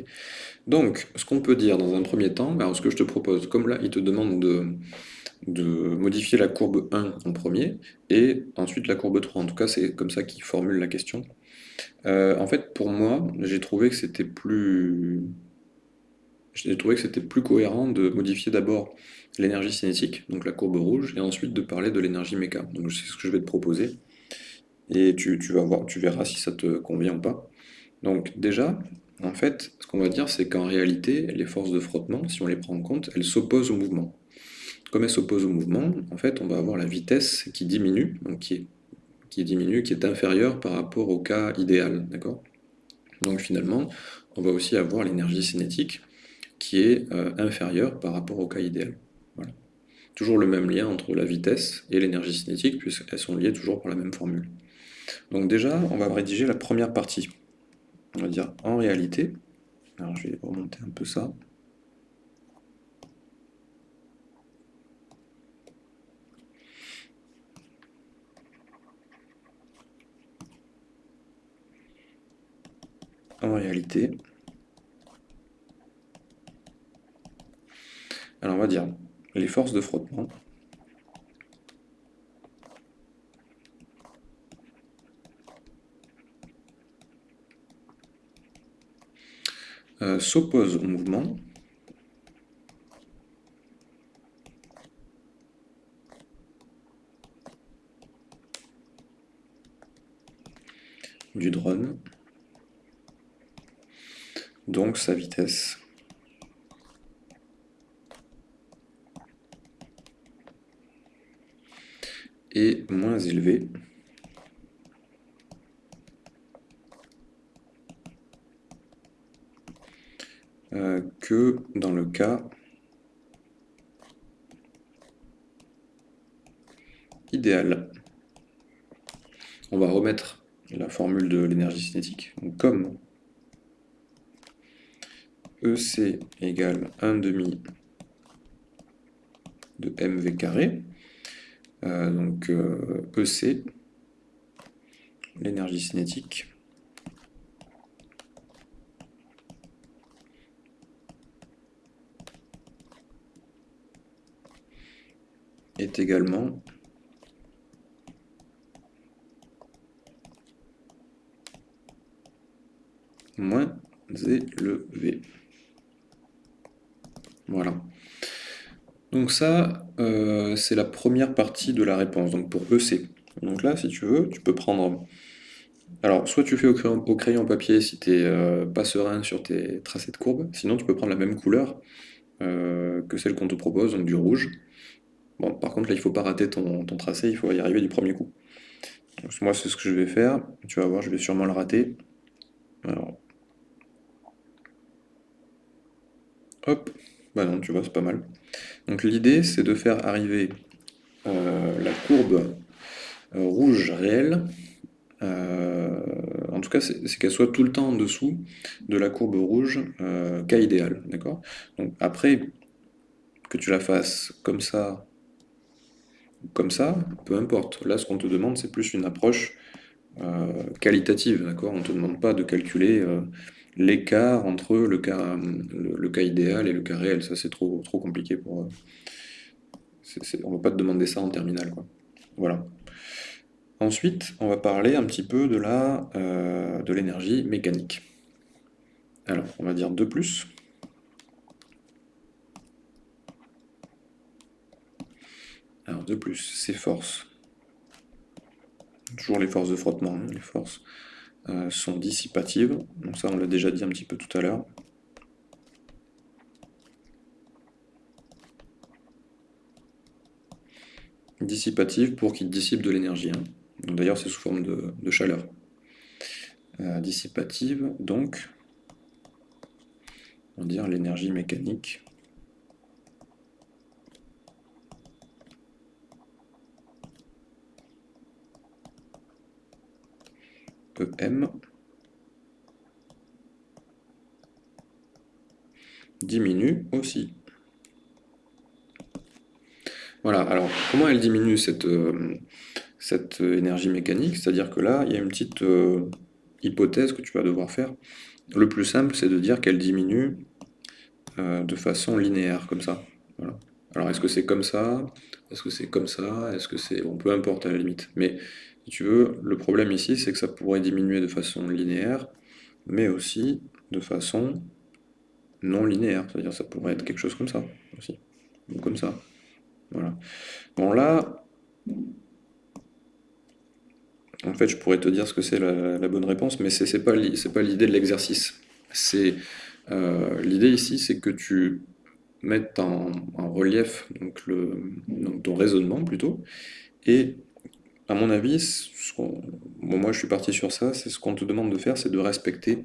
Donc, ce qu'on peut dire dans un premier temps, ben, ce que je te propose, comme là, il te demande de, de modifier la courbe 1 en premier, et ensuite la courbe 3. En tout cas, c'est comme ça qu'il formule la question. Euh, en fait, pour moi, j'ai trouvé que c'était plus... J'ai trouvé que c'était plus cohérent de modifier d'abord l'énergie cinétique, donc la courbe rouge, et ensuite de parler de l'énergie méca. Donc c'est ce que je vais te proposer, et tu, vas voir, tu verras si ça te convient ou pas. Donc déjà, en fait, ce qu'on va dire, c'est qu'en réalité, les forces de frottement, si on les prend en compte, elles s'opposent au mouvement. Comme elles s'opposent au mouvement, en fait, on va avoir la vitesse qui diminue, donc qui est qui diminue, qui est inférieur par rapport au cas idéal. Donc finalement, on va aussi avoir l'énergie cinétique qui est euh, inférieure par rapport au cas idéal. Voilà. Toujours le même lien entre la vitesse et l'énergie cinétique, puisqu'elles sont liées toujours par la même formule. Donc déjà, on va rédiger la première partie. On va dire en réalité, alors je vais remonter un peu ça. En réalité, alors on va dire les forces de frottement. Euh, s'opposent au mouvement. Du drone, donc sa vitesse. est moins élevée euh, que dans le cas idéal. On va remettre la formule de l'énergie cinétique. comme EC égale 1 demi de mv carré, euh, donc EC, euh, e l'énergie cinétique, est également moins élevé. Voilà. Donc ça, euh, c'est la première partie de la réponse, donc pour EC. Donc là, si tu veux, tu peux prendre... Alors, soit tu fais au crayon, papier si tu n'es euh, pas serein sur tes tracés de courbe, sinon tu peux prendre la même couleur euh, que celle qu'on te propose, donc du rouge. Bon, par contre, là, il ne faut pas rater ton, tracé, il faut y arriver du premier coup. Moi, c'est ce que je vais faire. Tu vas voir, je vais sûrement le rater. Alors, Hop, bah non, tu vois, c'est pas mal. Donc l'idée, c'est de faire arriver euh, la courbe euh, rouge réelle, euh, en tout cas, c'est qu'elle soit tout le temps en dessous de la courbe rouge cas idéal, Donc après, que tu la fasses comme ça, comme ça, peu importe. Là, ce qu'on te demande, c'est plus une approche qualitative, On ne te demande pas de calculer l'écart entre le cas, le, cas idéal et le cas réel. Ça, c'est trop, trop compliqué pour... Euh, on ne va pas te demander ça en terminale. Quoi. Voilà. Ensuite, on va parler un petit peu de euh, l'énergie mécanique. Alors, on va dire 2 plus. Alors, 2 plus, c'est forces. Toujours les forces de frottement, hein, les forces euh, sont dissipatives. Donc ça, on l'a déjà dit un petit peu tout à l'heure. Dissipative pour qu'il dissipe de l'énergie. Hein. D'ailleurs, c'est sous forme de, chaleur. Euh, dissipative, donc, on va dire l'énergie mécanique EM diminue aussi. Voilà, alors comment elle diminue cette, euh, cette énergie mécanique? C'est-à-dire que là, il y a une petite euh, hypothèse que tu vas devoir faire. Le plus simple, c'est de dire qu'elle diminue euh, de façon linéaire, comme ça. Alors est-ce que c'est comme ça? Est-ce que c'est comme ça? Est-ce que c'est... Bon, peu importe à la limite. Mais si tu veux, le problème ici, c'est que ça pourrait diminuer de façon linéaire, mais aussi de façon non linéaire. C'est-à-dire ça pourrait être quelque chose comme ça, aussi. Ou comme ça. Voilà. Bon, là, en fait, je pourrais te dire ce que c'est la, bonne réponse, mais c'est pas, pas l'idée de l'exercice. C'est euh, L'idée ici, c'est que tu mettes en, relief donc le, ton raisonnement, plutôt, et à mon avis, moi je suis parti sur ça, c'est ce qu'on te demande de faire, c'est de respecter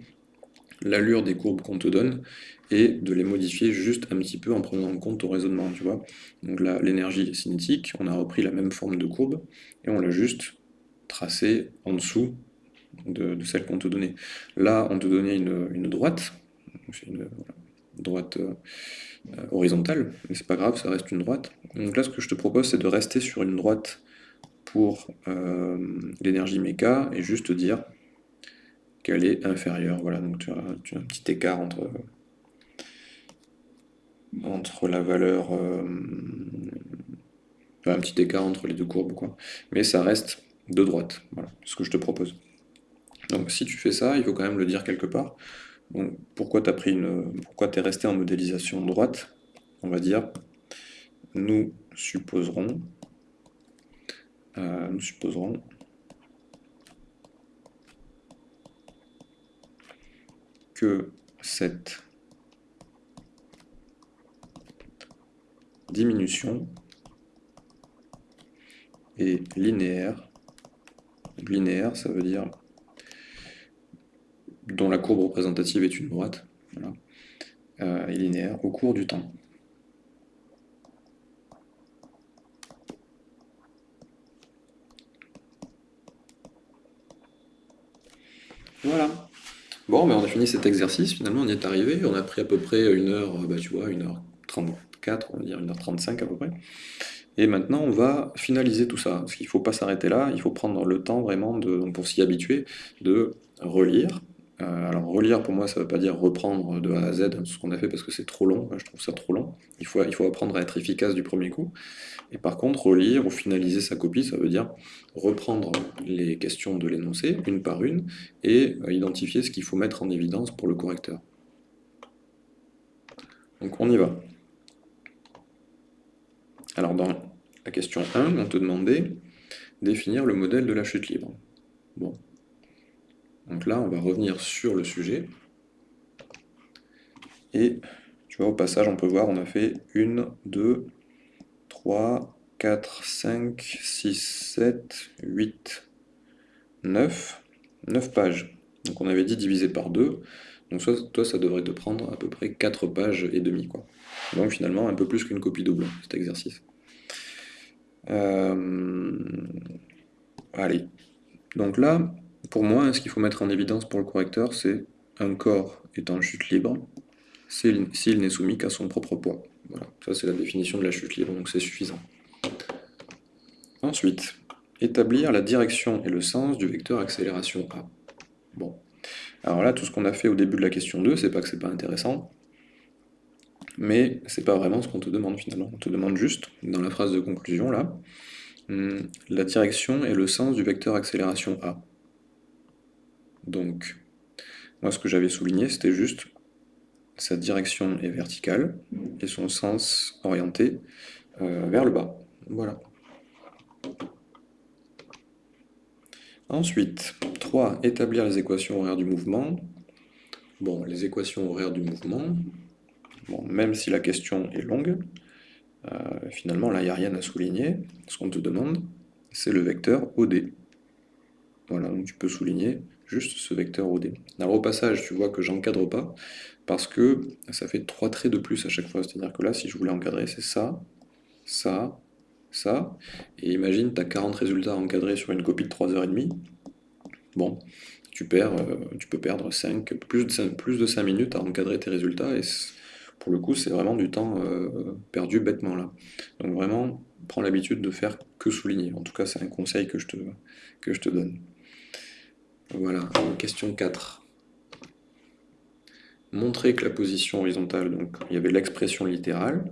l'allure des courbes qu'on te donne et de les modifier juste un petit peu en prenant en compte ton raisonnement, tu vois. Donc là, l'énergie cinétique, on a repris la même forme de courbe et on l'a juste tracé en dessous de, celle qu'on te donnait. Là, on te donnait une, droite, une droite euh, horizontale, mais c'est pas grave, ça reste une droite. Donc là, ce que je te propose, c'est de rester sur une droite pour euh, l'énergie méca et juste dire qu'elle est inférieure. Voilà, donc tu as, un petit écart entre, entre la valeur... Euh, un petit écart entre les deux courbes, quoi. Mais ça reste de droite, voilà, ce que je te propose. Donc si tu fais ça, il faut quand même le dire quelque part. Donc, pourquoi tu as pris une, pourquoi es resté en modélisation droite? On va dire, nous supposerons, euh, nous supposerons que cette diminution est linéaire. Linéaire, ça veut dire dont la courbe représentative est une droite, voilà, euh, et linéaire au cours du temps. Voilà. Bon, ben on a fini cet exercice, finalement on y est arrivé, on a pris à peu près une heure, bah tu vois, une heure 34, on va dire une heure 35 à peu près. Et maintenant, on va finaliser tout ça, parce qu'il ne faut pas s'arrêter là, il faut prendre le temps vraiment, de, pour s'y habituer, de relire. Euh, alors relire, pour moi, ça ne veut pas dire reprendre de A à Z ce qu'on a fait, parce que c'est trop long, je trouve ça trop long. Il faut, apprendre à être efficace du premier coup. Et par contre, relire ou finaliser sa copie, ça veut dire reprendre les questions de l'énoncé, une par une, et euh, identifier ce qu'il faut mettre en évidence pour le correcteur. Donc on y va. Alors dans la question 1, on te demandait définir le modèle de la chute libre. Bon. Donc là, on va revenir sur le sujet. Et tu vois, au passage, on peut voir, on a fait 1, 2, 3, 4, 5, 6, 7, 8, 9, 9 pages. Donc on avait dit divisé par 2, donc toi ça devrait te prendre à peu près 4 pages et demie. Quoi. Donc finalement un peu plus qu'une copie double, cet exercice. Euh, allez, donc là, pour moi, ce qu'il faut mettre en évidence pour le correcteur, c'est un corps est en chute libre s'il n'est soumis qu'à son propre poids. Voilà, ça c'est la définition de la chute libre, donc c'est suffisant. Ensuite, établir la direction et le sens du vecteur accélération A. Bon, alors là, tout ce qu'on a fait au début de la question 2, c'est pas que c'est pas intéressant, mais c'est pas vraiment ce qu'on te demande finalement. On te demande juste, dans la phrase de conclusion là, hum, la direction et le sens du vecteur accélération A. Donc, moi ce que j'avais souligné, c'était juste sa direction est verticale et son sens orienté euh, vers le bas. Voilà. Ensuite, 3. Établir les équations horaires du mouvement. Bon, les équations horaires du mouvement, bon, même si la question est longue, euh, finalement là il n'y a rien à souligner. Ce qu'on te demande, c'est le vecteur OD. Voilà, donc tu peux souligner juste ce vecteur OD. Alors au passage, tu vois que j'encadre pas, parce que ça fait trois traits de plus à chaque fois. C'est-à-dire que là, si je voulais encadrer, c'est ça, ça, ça, et imagine, tu as 40 résultats encadrés sur une copie de 3h30, bon, tu, perds, euh, tu peux perdre 5, plus, de 5, plus de 5 minutes à encadrer tes résultats, et pour le coup, c'est vraiment du temps euh, perdu bêtement là. Donc vraiment, prends l'habitude de faire que souligner. En tout cas, c'est un conseil que je te, que je te donne. Voilà, question 4. Montrer que la position horizontale, donc il y avait l'expression littérale,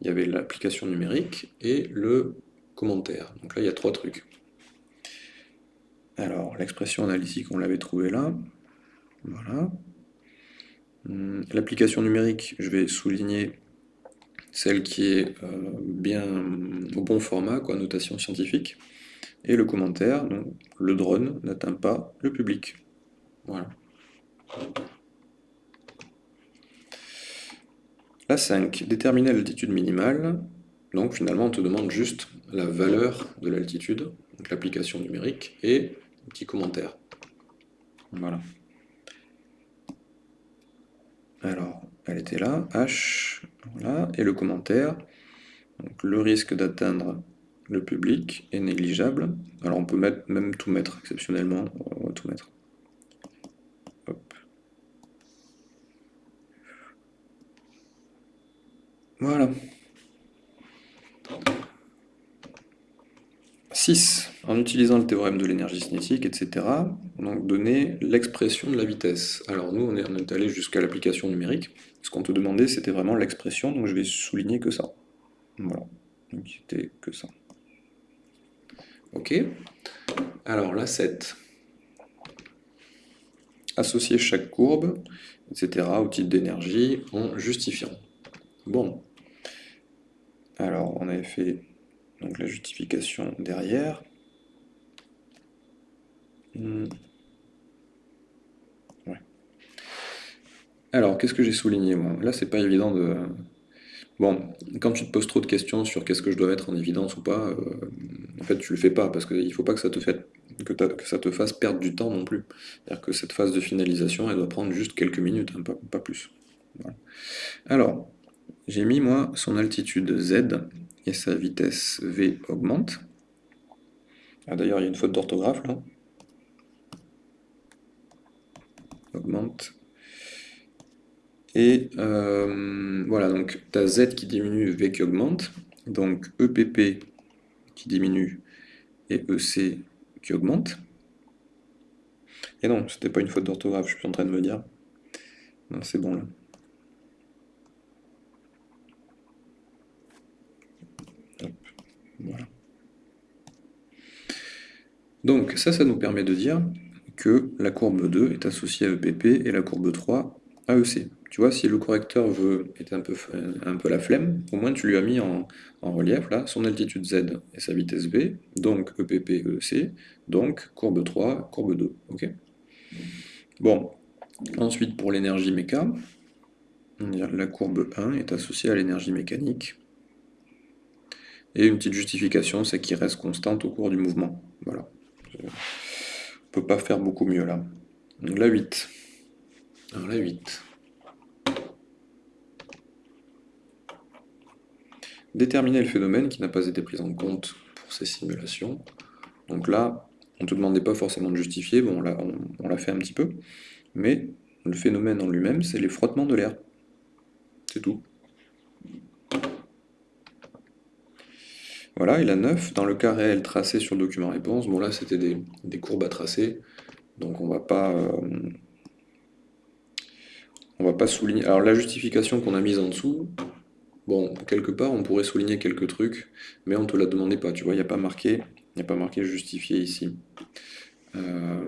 il y avait l'application numérique et le commentaire. Donc là, il y a trois trucs. Alors, l'expression analytique, on l'avait trouvé là. Voilà. Hum, l'application numérique, je vais souligner celle qui est euh, bien au bon format, quoi, notation scientifique. Et le commentaire, donc le drone n'atteint pas le public. Voilà. La 5, déterminer l'altitude minimale. Donc finalement, on te demande juste la valeur de l'altitude, donc l'application numérique, et un petit commentaire. Voilà. Alors, elle était là, H, voilà, et le commentaire. Donc le risque d'atteindre le public est négligeable. Alors on peut mettre, même tout mettre, exceptionnellement, on va tout mettre. Voilà. 6. en utilisant le théorème de l'énergie cinétique, etc., donc donner l'expression de la vitesse. Alors nous, on on est allé jusqu'à l'application numérique. Ce qu'on te demandait, c'était vraiment l'expression, donc je vais souligner que ça. Voilà, donc c'était que ça. Ok Alors la 7. Associer chaque courbe, etc., au titre d'énergie en justifiant. Bon. Alors, on avait fait donc, la justification derrière. Hmm. Alors, qu'est-ce que j'ai souligné moi Là, c'est pas évident de... Bon, quand tu te poses trop de questions sur qu'est-ce que je dois mettre en évidence ou pas, euh, en fait, tu le fais pas, parce qu'il ne faut pas que ça, te fasse perdre du temps non plus. C'est-à-dire que cette phase de finalisation, elle doit prendre juste quelques minutes, hein, pas, plus. Alors, j'ai mis, moi, son altitude Z et sa vitesse V augmente. Ah, D'ailleurs, il y a une faute d'orthographe, là augmente. Et euh, voilà, donc tu as Z qui diminue, V qui augmente, donc EPP qui diminue et EC qui augmente. Et non, c'était pas une faute d'orthographe, je suis en train de me dire. Non, c'est bon là. voilà. Donc ça, ça nous permet de dire que la courbe 2 est associée à EPP et la courbe 3 à EC. Tu vois, si le correcteur veut être un peu, un peu la flemme, au moins tu lui as mis en, relief là son altitude Z et sa vitesse V, donc EPP, EC, donc courbe 3, courbe 2. ok? Bon, ensuite pour l'énergie méca, la courbe 1 est associée à l'énergie mécanique. Et une petite justification, c'est qu'il reste constante au cours du mouvement. Voilà peut pas faire beaucoup mieux là. Donc la 8. Alors la 8. Déterminer le phénomène qui n'a pas été pris en compte pour ces simulations. Donc là, on ne te demandait pas forcément de justifier, on, l'a fait un petit peu, mais le phénomène en lui-même, c'est les frottements de l'air. C'est tout. Voilà, et la 9, dans le cas réel tracé sur le document réponse, bon là c'était des, courbes à tracer, donc on va pas... Euh, on va pas souligner... Alors la justification qu'on a mise en dessous, bon, quelque part on pourrait souligner quelques trucs, mais on ne te la demandait pas, tu vois, il n'y a pas marqué, il a pas marqué justifié ici. Euh,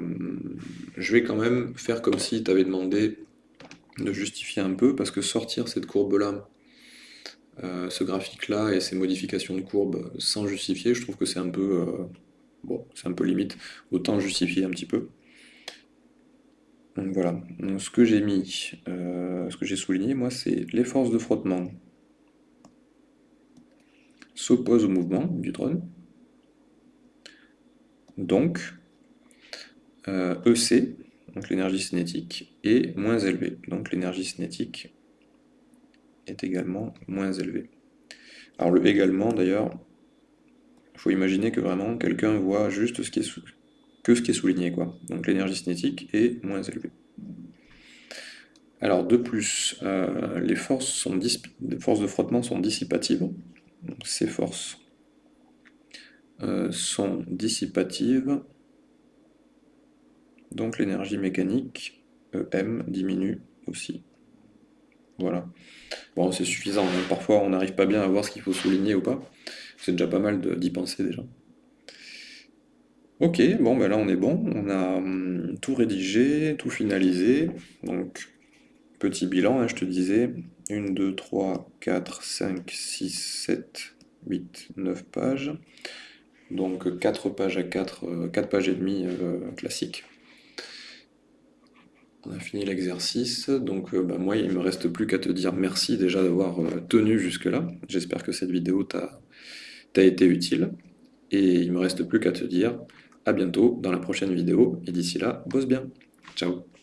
je vais quand même faire comme si tu demandé de justifier un peu, parce que sortir cette courbe-là euh, ce graphique-là et ces modifications de courbe sans justifier, je trouve que c'est un peu... Euh, limite. Autant justifier un petit peu. Donc voilà. ce que j'ai mis, ce que j'ai souligné, moi, c'est les forces de frottement s'opposent au mouvement du drone. Donc, EC, e donc l'énergie cinétique, est moins élevée. Donc l'énergie cinétique est également moins élevé. Alors le également d'ailleurs, il faut imaginer que vraiment quelqu'un voit juste ce qui est que ce qui est souligné. Donc l'énergie cinétique est moins élevée. Alors de plus, euh, les, forces sont forces de frottement sont dissipatives. Ces forces euh, sont dissipatives. Donc l'énergie mécanique, EM, diminue aussi. Voilà. Bon, c'est suffisant. Hein. Parfois, on n'arrive pas bien à voir ce qu'il faut souligner ou pas. C'est déjà pas mal d'y penser déjà. Ok, bon, ben là on est bon. On a hum, tout rédigé, tout finalisé. Donc, petit bilan, hein, je te disais. 1, 2, 3, 4, 5, 6, 7, 8, 9 pages. Donc 4 pages à 4, 4 euh, pages et demie euh, classiques. On a fini l'exercice, donc euh, bah, moi il me reste plus qu'à te dire merci déjà d'avoir tenu jusque là. J'espère que cette vidéo t'a été utile. Et il me reste plus qu'à te dire à bientôt dans la prochaine vidéo. Et d'ici là, bosse bien. Ciao